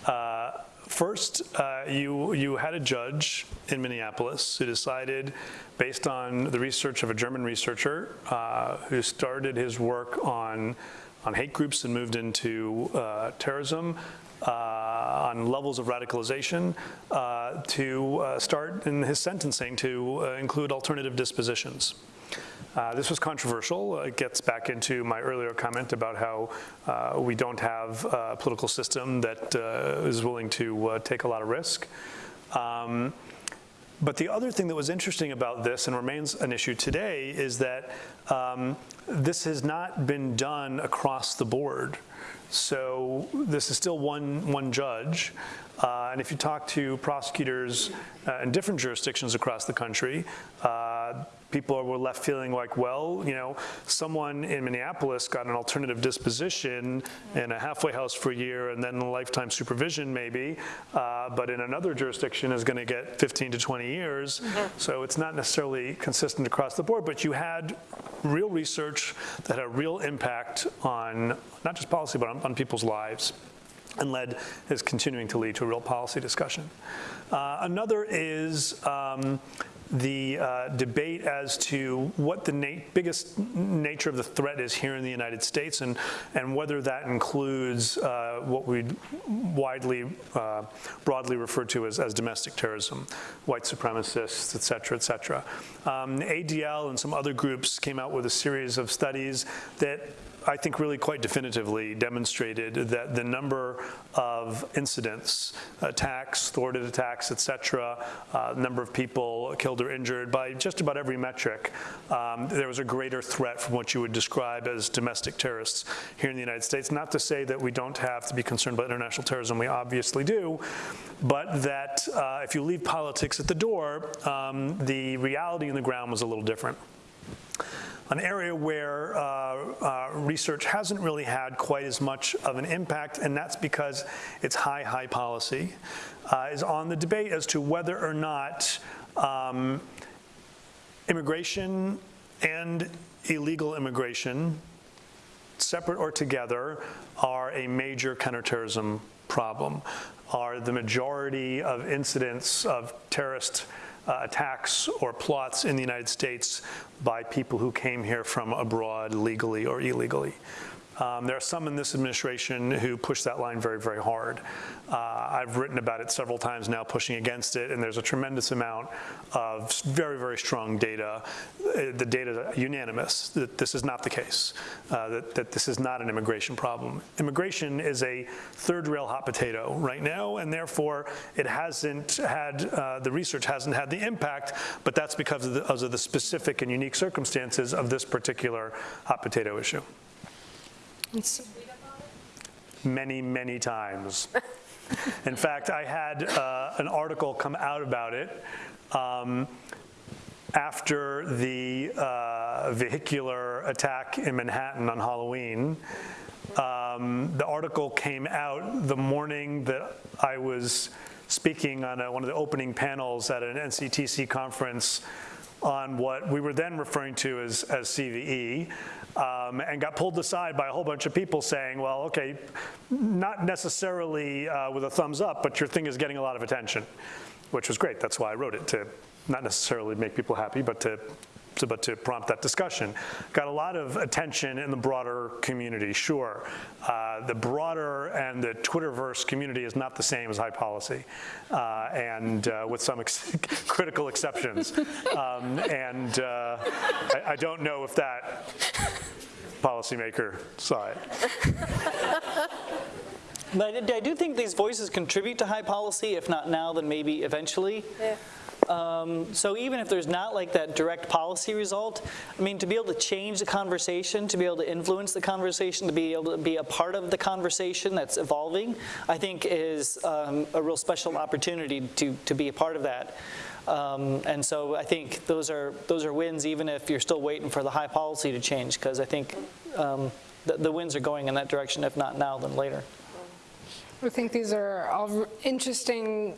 Uh, First, uh, you, you had a judge in Minneapolis who decided, based on the research of a German researcher uh, who started his work on, on hate groups and moved into uh, terrorism, uh, on levels of radicalization, uh, to start in his sentencing to include alternative dispositions. Uh, This was controversial. Uh, It gets back into my earlier comment about how uh, we don't have a political system that uh, is willing to uh, take a lot of risk. Um, But the other thing that was interesting about this and remains an issue today is that um, this has not been done across the board. So this is still one, one judge. Uh, And if you talk to prosecutors uh, in different jurisdictions across the country, uh, people were left feeling like, well, you know, someone in Minneapolis got an alternative disposition in a halfway house for a year and then lifetime supervision maybe, uh, but in another jurisdiction is going to get 15 to 20 years. So it's not necessarily consistent across the board, but you had real research that had a real impact on not just policy, but on, on people's lives and led, is continuing to lead to a real policy discussion. Uh, Another is um, the uh, debate as to what the na- biggest nature of the threat is here in the United States and, and whether that includes uh, what we widely, uh, broadly refer to as, as domestic terrorism, white supremacists, et cetera, et cetera. Um, ADL and some other groups came out with a series of studies that I think really quite definitively demonstrated that the number of incidents, attacks, thwarted attacks, et cetera, uh, number of people killed or injured by just about every metric, um, there was a greater threat from what you would describe as domestic terrorists here in the United States. Not to say that we don't have to be concerned about international terrorism, we obviously do, but that uh, if you leave politics at the door, um, the reality on the ground was a little different. An area where uh, uh, research hasn't really had quite as much of an impact, and that's because it's high, high policy, uh, is on the debate as to whether or not um, immigration and illegal immigration, separate or together, are a major counterterrorism problem, are the majority of incidents of terrorist uh, attacks or plots in the United States by people who came here from abroad legally or illegally. Um, There are some in this administration who push that line very, very hard. Uh, I've written about it several times now, pushing against it, and there's a tremendous amount of very, very strong data. Uh, The data is unanimous that this is not the case, uh, that that this is not an immigration problem. Immigration is a third rail hot potato right now, and therefore it hasn't had, uh, the research hasn't had the impact, but that's because of the because of the specific and unique circumstances of this particular hot potato issue It's- many, many times. In fact, I had uh, an article come out about it um, after the uh, vehicular attack in Manhattan on Halloween. Um, The article came out the morning that I was speaking on a- one of the opening panels at an NCTC conference on what we were then referring to as, as CVE, um, and got pulled aside by a whole bunch of people saying, well, okay, not necessarily uh, with a thumbs up, but your thing is getting a lot of attention, which was great. That's why I wrote it, to not necessarily make people happy, but to to- but to prompt that discussion. Got a lot of attention in the broader community, sure. Uh, The broader and the Twitterverse community is not the same as high policy, uh, and uh, with some ex- critical exceptions. Um, And uh, I I don't know if that policymaker saw it. But I I do think these voices contribute to high policy, if not now, then maybe eventually. Yeah. So even if there's not like that direct policy result, I mean, to be able to change the conversation, to be able to influence the conversation, to be able to be a part of the conversation that's evolving, I think is um, a real special opportunity to, to be a part of that. Um, And so I think those are, those are wins, even if you're still waiting for the high policy to change, because I think um, the, the wins are going in that direction, if not now, then later. I think these are all interesting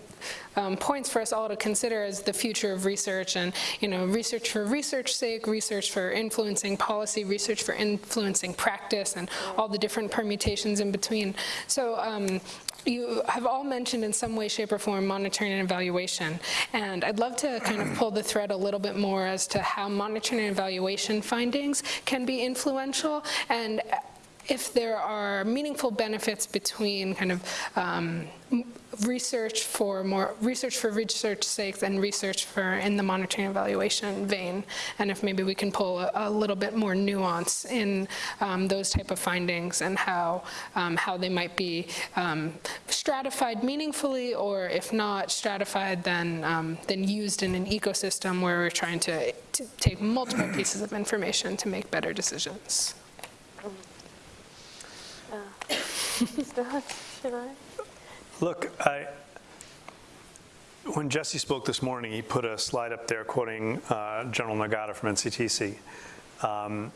um, points for us all to consider as the future of research and, you know, research for research sake, research for influencing policy, research for influencing practice, and all the different permutations in between. So um, you have all mentioned in some way, shape, or form monitoring and evaluation. And I'd love to kind of pull the thread a little bit more as to how monitoring and evaluation findings can be influential and if there are meaningful benefits between kind of um, research for more, research for research's sake and research for in the monitoring evaluation vein, and if maybe we can pull a, a little bit more nuance in um, those type of findings and how, um, how they might be um, stratified meaningfully, or if not stratified, then, um, then used in an ecosystem where we're trying to, to take multiple pieces of information to make better decisions. Should I? Look, I, when Jesse spoke this morning, he put a slide up there quoting uh, General Nagata from NCTC. Um,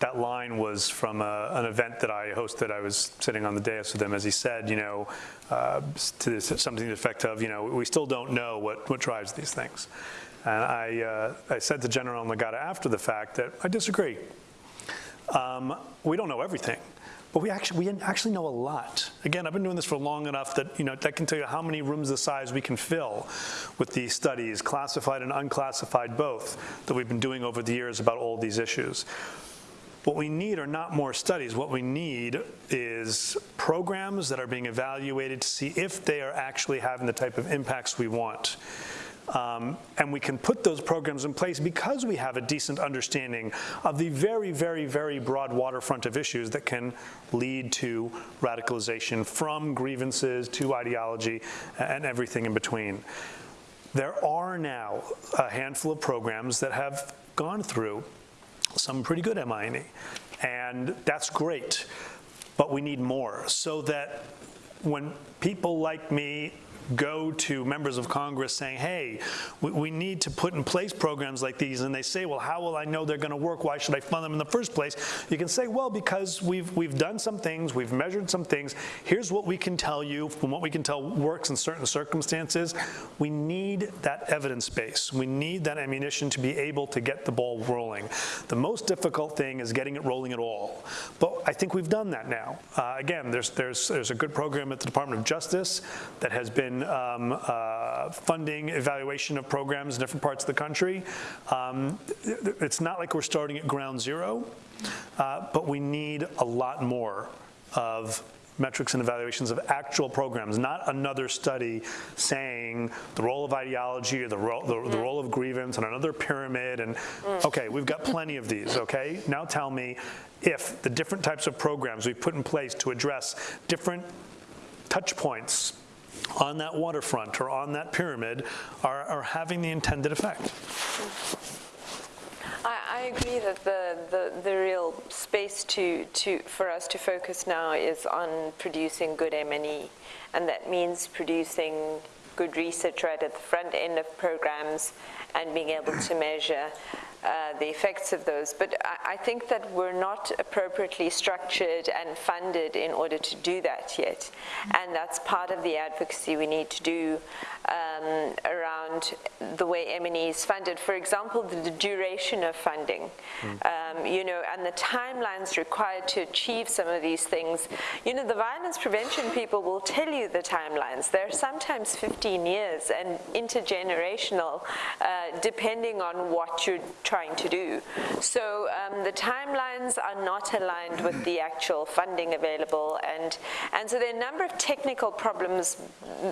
That line was from a- an event that I hosted. I was sitting on the dais with him as he said, you know, uh, to this- something to the effect of, you know, we still don't know what, what drives these things. And I, uh, I said to General Nagata after the fact that I disagree. Um, We don't know everything, but we actually, we actually know a lot. Again, I've been doing this for long enough that, you know, that can tell you how many rooms the size we can fill with these studies, classified and unclassified both, that we've been doing over the years about all these issues. What we need are not more studies. What we need is programs that are being evaluated to see if they are actually having the type of impacts we want. Um, And we can put those programs in place because we have a decent understanding of the very, very, very broad waterfront of issues that can lead to radicalization from grievances to ideology and everything in between. There are now a handful of programs that have gone through some pretty good M&E, and that's great. But we need more so that when people like me go to members of Congress saying, hey, we, we need to put in place programs like these, and they say, well, how will I know they're going to work? Why should I fund them in the first place? You can say, well, because we've, we've done some things, we've measured some things. Here's what we can tell you from what we can tell works in certain circumstances. We need that evidence base. We need that ammunition to be able to get the ball rolling. The most difficult thing is getting it rolling at all. But I think we've done that now. Uh, again, there's, there's, there's a good program at the Department of Justice that has been um, uh, funding evaluation of programs in different parts of the country. Um, It's not like we're starting at ground zero, uh, but we need a lot more of metrics and evaluations of actual programs, not another study saying the role of ideology or the role, the, the role of grievance and another pyramid and, okay, we've got plenty of these, okay? Now tell me if the different types of programs we've put in place to address different touch points on that waterfront or on that pyramid are, are having the intended effect. I, I agree that the, the, the real space to, to, for us to focus now is on producing good M&E, and that means producing good research right at the front end of programs and being able to measure uh, the effects of those. But I, I think that we're not appropriately structured and funded in order to do that yet. And that's part of the advocacy we need to do um, around the way M&E is funded. For example, the, the duration of funding, um, you know, and the timelines required to achieve some of these things. You know, the violence prevention people will tell you the timelines. They're sometimes 15 years and intergenerational, uh, depending on what you're trying to do. So um, the timelines are not aligned with the actual funding available, and and so there are a number of technical problems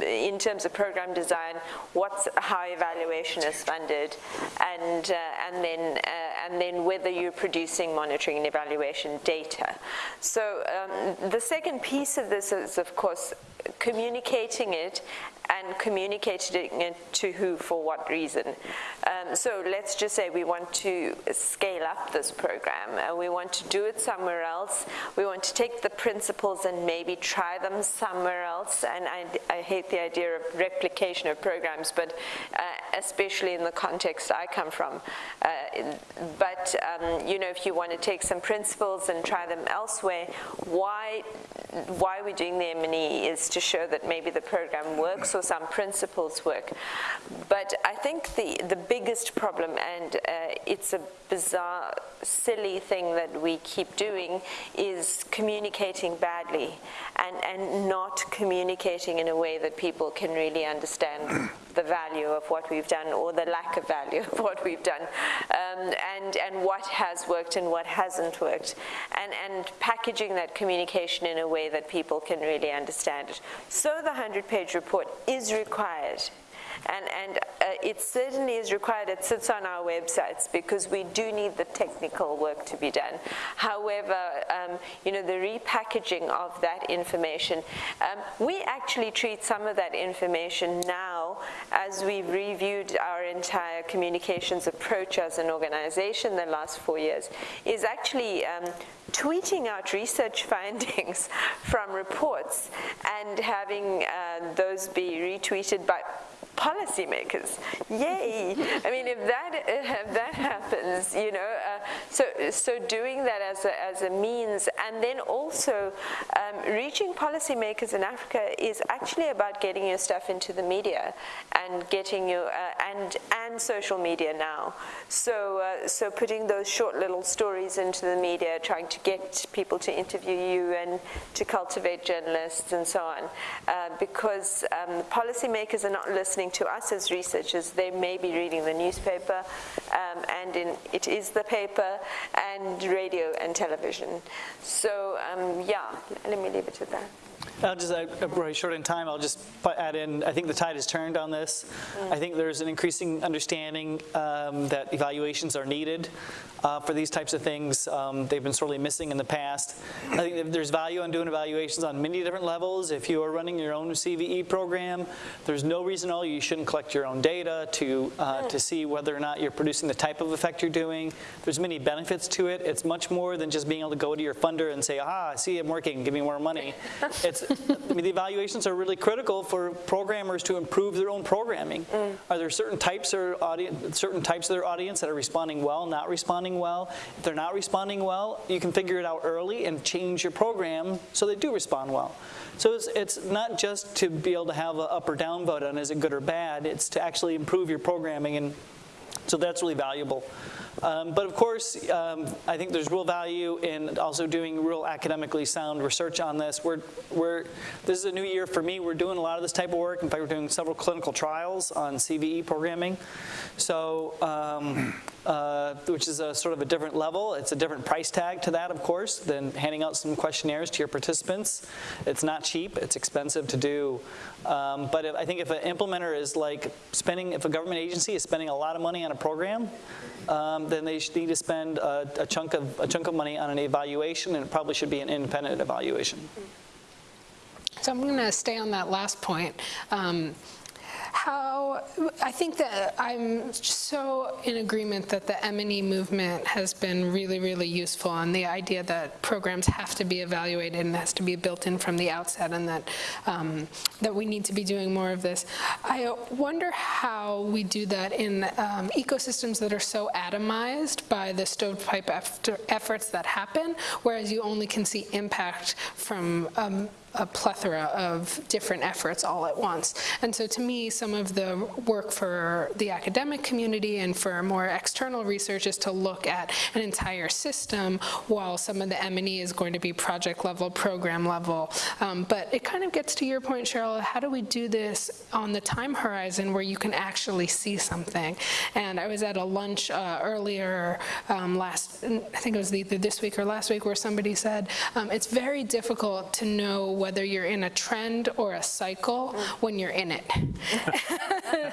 in terms of program design, what's how evaluation is funded, and uh, and then uh, and then whether you're producing monitoring and evaluation data. So um, the second piece of this is, of course, communicating it and communicating it to who for what reason. Um, so let's just say we want to scale up this program and we want to do it somewhere else. We want to take the principles and maybe try them somewhere else. And I, I hate the idea of replication of programs, but uh, especially in the context I come from. Uh, but um, you know, if you want to take some principles and try them elsewhere, why why we're doing the M&E is to show that maybe the program works or some principles work. But I think the, the biggest problem, and uh, it's a bizarre, silly thing that we keep doing, is communicating badly and, and not communicating in a way that people can really understand the value of what we've done or the lack of value of what we've done um, and, and what has worked and what hasn't worked and, and packaging that communication in a way that people can really understand it. So the 100-page report is required And, and uh, it certainly is required, it sits on our websites because we do need the technical work to be done. However, um, you know, the repackaging of that information, um, we actually treat some of that information now as we've reviewed our entire communications approach as an organization the last four years, is actually um, tweeting out research findings from reports and having uh, those be retweeted by policymakers. Yay! I mean, if that if that happens, you know, uh, so so doing that as a, as a means, and then also um, reaching policymakers in Africa is actually about getting your stuff into the media and getting your uh, and and social media now. So uh, so putting those short little stories into the media, trying to get people to interview you and to cultivate journalists and so on, uh, because um, policymakers are not listening to us as researchers, they may be reading the newspaper, um, and in, it is the paper, and radio and television. So um, yeah, let me leave it at that. I'll just, we're short in time, I'll just add in, I think the tide has turned on this. I think there's an increasing understanding um, that evaluations are needed uh, for these types of things. Um, They've been sorely missing in the past. I think there's value in doing evaluations on many different levels. If you are running your own CVE program, there's no reason at all you shouldn't collect your own data to, uh, to see whether or not you're producing the type of effect you're doing. There's many benefits to it. It's much more than just being able to go to your funder and say, ah, I see I'm working, give me more money. It's, I mean, the evaluations are really critical for programmers to improve their own programming. Mm. Are there certain types or audience, certain types of their audience that are responding well, not responding well? If they're not responding well, you can figure it out early and change your program so they do respond well. So it's, it's not just to be able to have an up or down vote on is it good or bad, it's to actually improve your programming and so that's really valuable. Um, but of course, um, I think there's real value in also doing real academically sound research on this. We're, we're, this is a new year for me. We're doing a lot of this type of work. In fact, we're doing several clinical trials on CVE programming. So, um, uh, which is a sort of a different level. It's a different price tag to that, of course, than handing out some questionnaires to your participants. It's not cheap. It's expensive to do. Um, but if, I think if an implementer is like spending, if a government agency is spending a lot of money on a program, um, then they need to spend a, a chunk of a chunk of money on an evaluation, and it probably should be an independent evaluation. So I'm going to stay on that last point. Um, how, I think that I'm so in agreement that the M&E movement has been really, really useful and the idea that programs have to be evaluated and has to be built in from the outset and that, um, that we need to be doing more of this. I wonder how we do that in um, ecosystems that are so atomized by the stovepipe efforts that happen, whereas you only can see impact from um, a plethora of different efforts all at once. And so to me, some of the work for the academic community and for more external research is to look at an entire system while some of the M&E is going to be project level, program level. Um, but it kind of gets to your point, Cheryl, how do we do this on the time horizon where you can actually see something? And I was at a lunch uh, earlier um, last, I think it was either this week or last week, where somebody said, um, it's very difficult to know whether you're in a trend or a cycle when you're in it.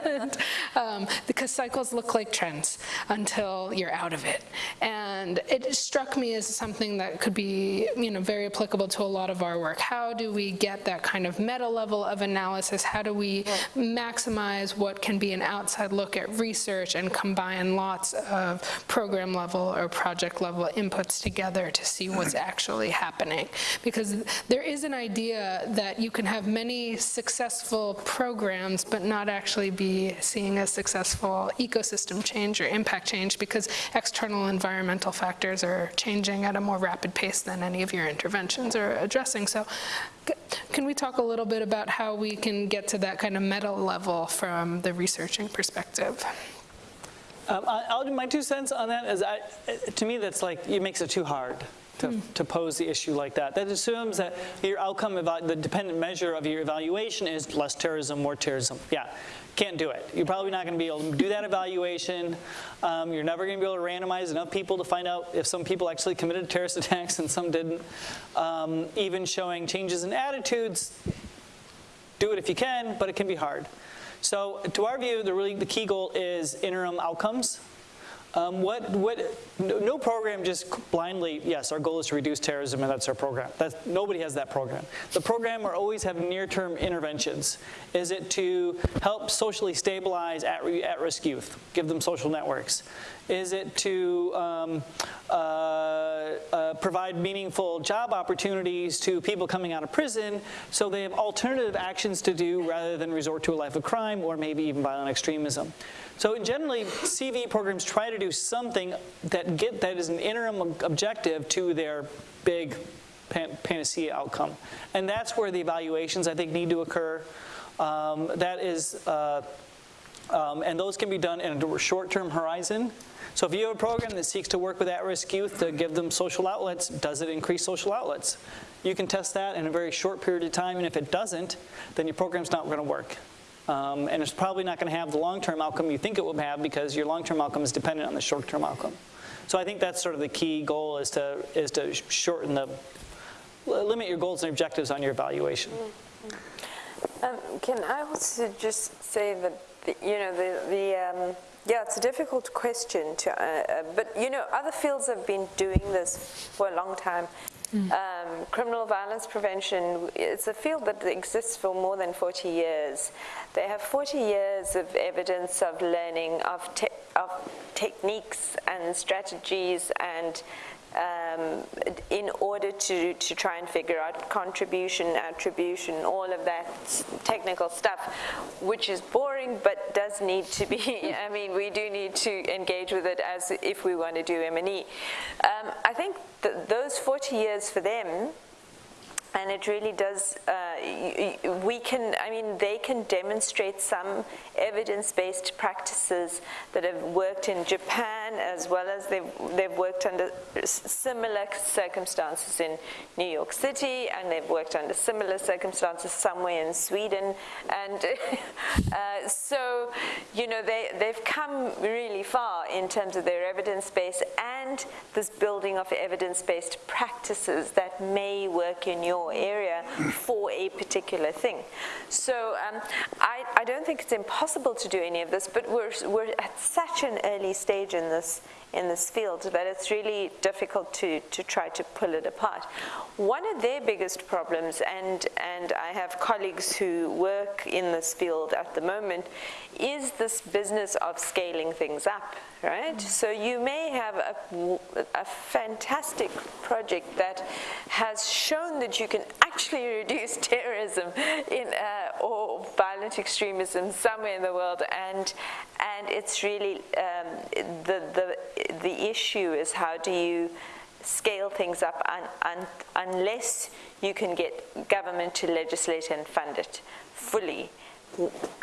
And, um, because cycles look like trends until you're out of it. And it struck me as something that could be you know, very applicable to a lot of our work. How do we get that kind of meta level of analysis? How do we maximize what can be an outside look at research and combine lots of program level or project level inputs together to see what's actually happening? Because there is an idea that you can have many successful programs but not actually be seeing a successful ecosystem change or impact change because external environmental factors are changing at a more rapid pace than any of your interventions are addressing. So can we talk a little bit about how we can get to that kind of meta level from the researching perspective? Um, I'll do my two cents on that. Is I, to me, that's like it makes it too hard. To, to pose the issue like that. That assumes that your outcome, the dependent measure of your evaluation is less terrorism, more terrorism. Yeah, can't do it. You're probably not going to be able to do that evaluation. Um, you're never going to be able to randomize enough people to find out if some people actually committed terrorist attacks and some didn't. Um, even showing changes in attitudes, do it if you can, but it can be hard. So to our view, the really, the key goal is interim outcomes. Um, what, what, no no program just blindly, yes, our goal is to reduce terrorism and that's our program. That's, nobody has that program. The program are always have near-term interventions. Is it to help socially stabilize at, at-risk youth, give them social networks? Is it to um, uh, uh, provide meaningful job opportunities to people coming out of prison so they have alternative actions to do rather than resort to a life of crime or maybe even violent extremism? So generally, CV programs try to do something that get that is an interim objective to their big pan- panacea outcome. And that's where the evaluations, I think, need to occur. Um, That is, uh, um, and those can be done in a short-term horizon. So if you have a program that seeks to work with at-risk youth to give them social outlets, does it increase social outlets? You can test that in a very short period of time, and if it doesn't, then your program's not going to work. Um, and it's probably not going to have the long-term outcome you think it will have because your long-term outcome is dependent on the short-term outcome. So I think that's sort of the key goal is to is to shorten the limit your goals and objectives on your evaluation. Um, Can I also just say that, the- you know, the, the um, yeah, it's a difficult question to, uh, uh, but, you know, other fields have been doing this for a long time. Um, Criminal violence prevention, it's a field that exists for more than 40 years. They have 40 years of evidence of learning, of, te- of techniques and strategies and um, in order to, to try and figure out contribution, attribution, all of that technical stuff, which is boring but does need to be, I mean, we do need to engage with it as if we want to do M&E. Um, I think that those 40 years for them and it really does, uh, we can, I mean, they can demonstrate some evidence-based practices that have worked in Japan as well as they've, they've worked under similar circumstances in New York City and they've worked under similar circumstances somewhere in Sweden. And uh, so, you know, they, they've come really far in terms of their evidence base and this building of evidence-based practices that may work in your area for a particular thing. So um, I, I don't think it's impossible to do any of this, but we're, we're at such an early stage in this in this field that it's really difficult to, to try to pull it apart. One of their biggest problems, and, and I have colleagues who work in this field at the moment, is this business of scaling things up, right? So you may have a, a fantastic project that has shown that you can actually reduce terrorism in, uh, or violent extremism somewhere in the world, and, and it's really um, the, the, the issue is how do you scale things up un, un, unless you can get government to legislate and fund it fully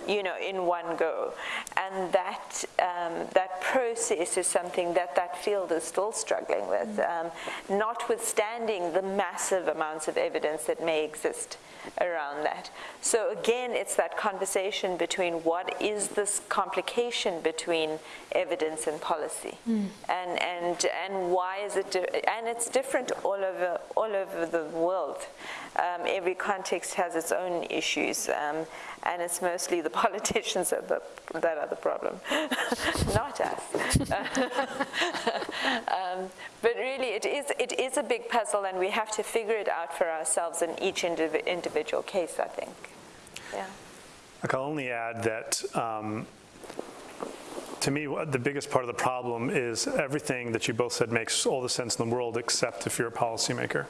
you know, in one go. And that, um, that process is something that that field is still struggling with, um, notwithstanding the massive amounts of evidence that may exist around that. So again, it's that conversation between what is this complication between evidence and policy, and and and why is it? And it's different all over all over the world. Um, every context has its own issues, um, and it's mostly the politicians that, the, that are the problem, not us. um, but really, it is, it is a big puzzle, and we have to figure it out for ourselves in each indiv- individual case, I think. Yeah. I'll only add that, um, to me, the biggest part of the problem is everything that you both said makes all the sense in the world, except if you're a policymaker.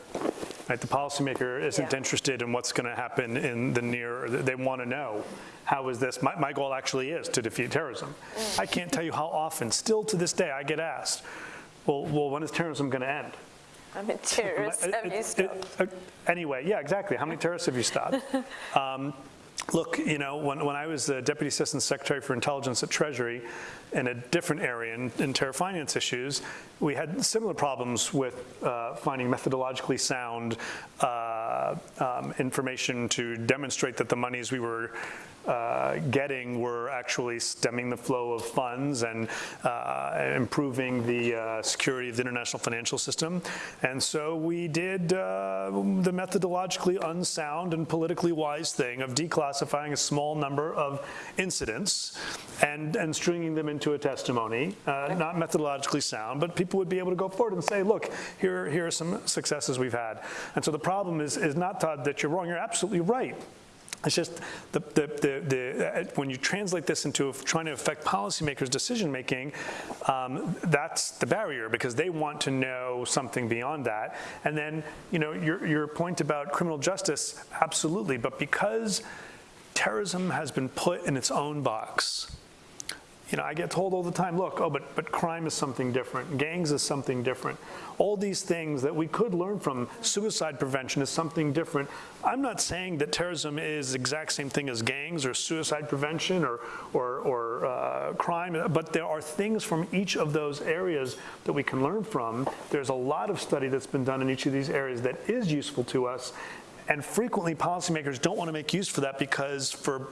Right? The policymaker isn't Yeah. interested in what's going to happen in the near, they want to know, how is this, my, my goal actually is to defeat terrorism. I can't tell you how often, still to this day, I get asked, well, well when is terrorism going to end? I'm a terrorist. It- Have it- you it- stopped? uh, Anyway, yeah, exactly. How many terrorists have you stopped? Um, Look, you know, when, when I was the Deputy Assistant Secretary for Intelligence at Treasury in a different area in, in terror finance issues, we had similar problems with uh, finding methodologically sound uh, um, information to demonstrate that the monies we were uh, getting were actually stemming the flow of funds and uh, improving the uh, security of the international financial system. And so we did uh, the methodologically unsound and politically wise thing of declassifying a small number of incidents and, and stringing them into a testimony, uh, not methodologically sound, but people would be able to go forward and say, look, here, here are some successes we've had. And so the problem is, is not, Todd, that you're wrong, you're absolutely right. It's just the, the, the, the, uh, when you translate this into trying to affect policymakers' decision-making, um, that's the barrier because they want to know something beyond that. And then, you know, your, your point about criminal justice, absolutely, but because terrorism has been put in its own box, you know, I get told all the time, look, oh, but, but crime is something different, gangs is something different. All these things that we could learn from, suicide prevention is something different. I'm not saying that terrorism is the exact same thing as gangs or suicide prevention or, or, or uh, crime, but there are things from each of those areas that we can learn from. There's a lot of study that's been done in each of these areas that is useful to us, and frequently policymakers don't want to make use for that because for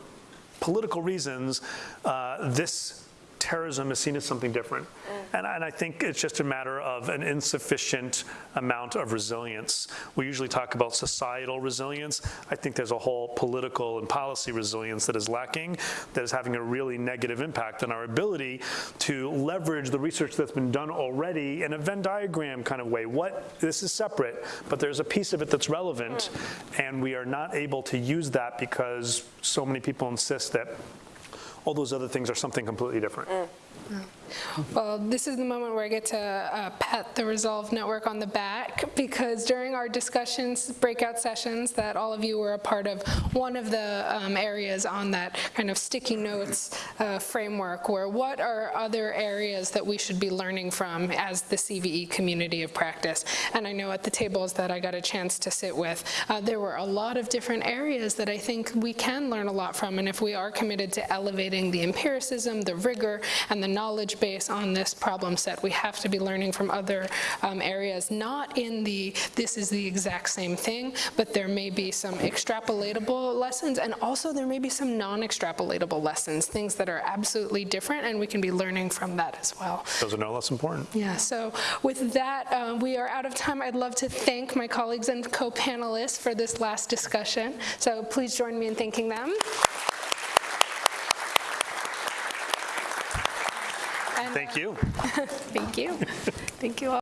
political reasons, uh, this terrorism is seen as something different. Mm. And, and I think it's just a matter of an insufficient amount of resilience. We usually talk about societal resilience. I think there's a whole political and policy resilience that is lacking, that is having a really negative impact on our ability to leverage the research that's been done already in a Venn diagram kind of way. What, this is separate, but there's a piece of it that's relevant, mm. and we are not able to use that because so many people insist that all those other things are something completely different. Mm. Mm. Well, this is the moment where I get to uh, pat the Resolve Network on the back because during our discussions, breakout sessions that all of you were a part of, one of the um, areas on that kind of sticky notes uh, framework were what are other areas that we should be learning from as the CVE community of practice? And I know at the tables that I got a chance to sit with, uh, there were a lot of different areas that I think we can learn a lot from. And if we are committed to elevating the empiricism, the rigor, and the knowledge base on this problem set. We have to be learning from other um, areas, not in the this is the exact same thing, but there may be some extrapolatable lessons, and also there may be some non-extrapolatable lessons, things that are absolutely different, and we can be learning from that as well. Those are no less important. Yeah, so with that, uh, we are out of time. I'd love to thank my colleagues and co-panelists for this last discussion. So please join me in thanking them. Thank you. Thank you. Thank you all.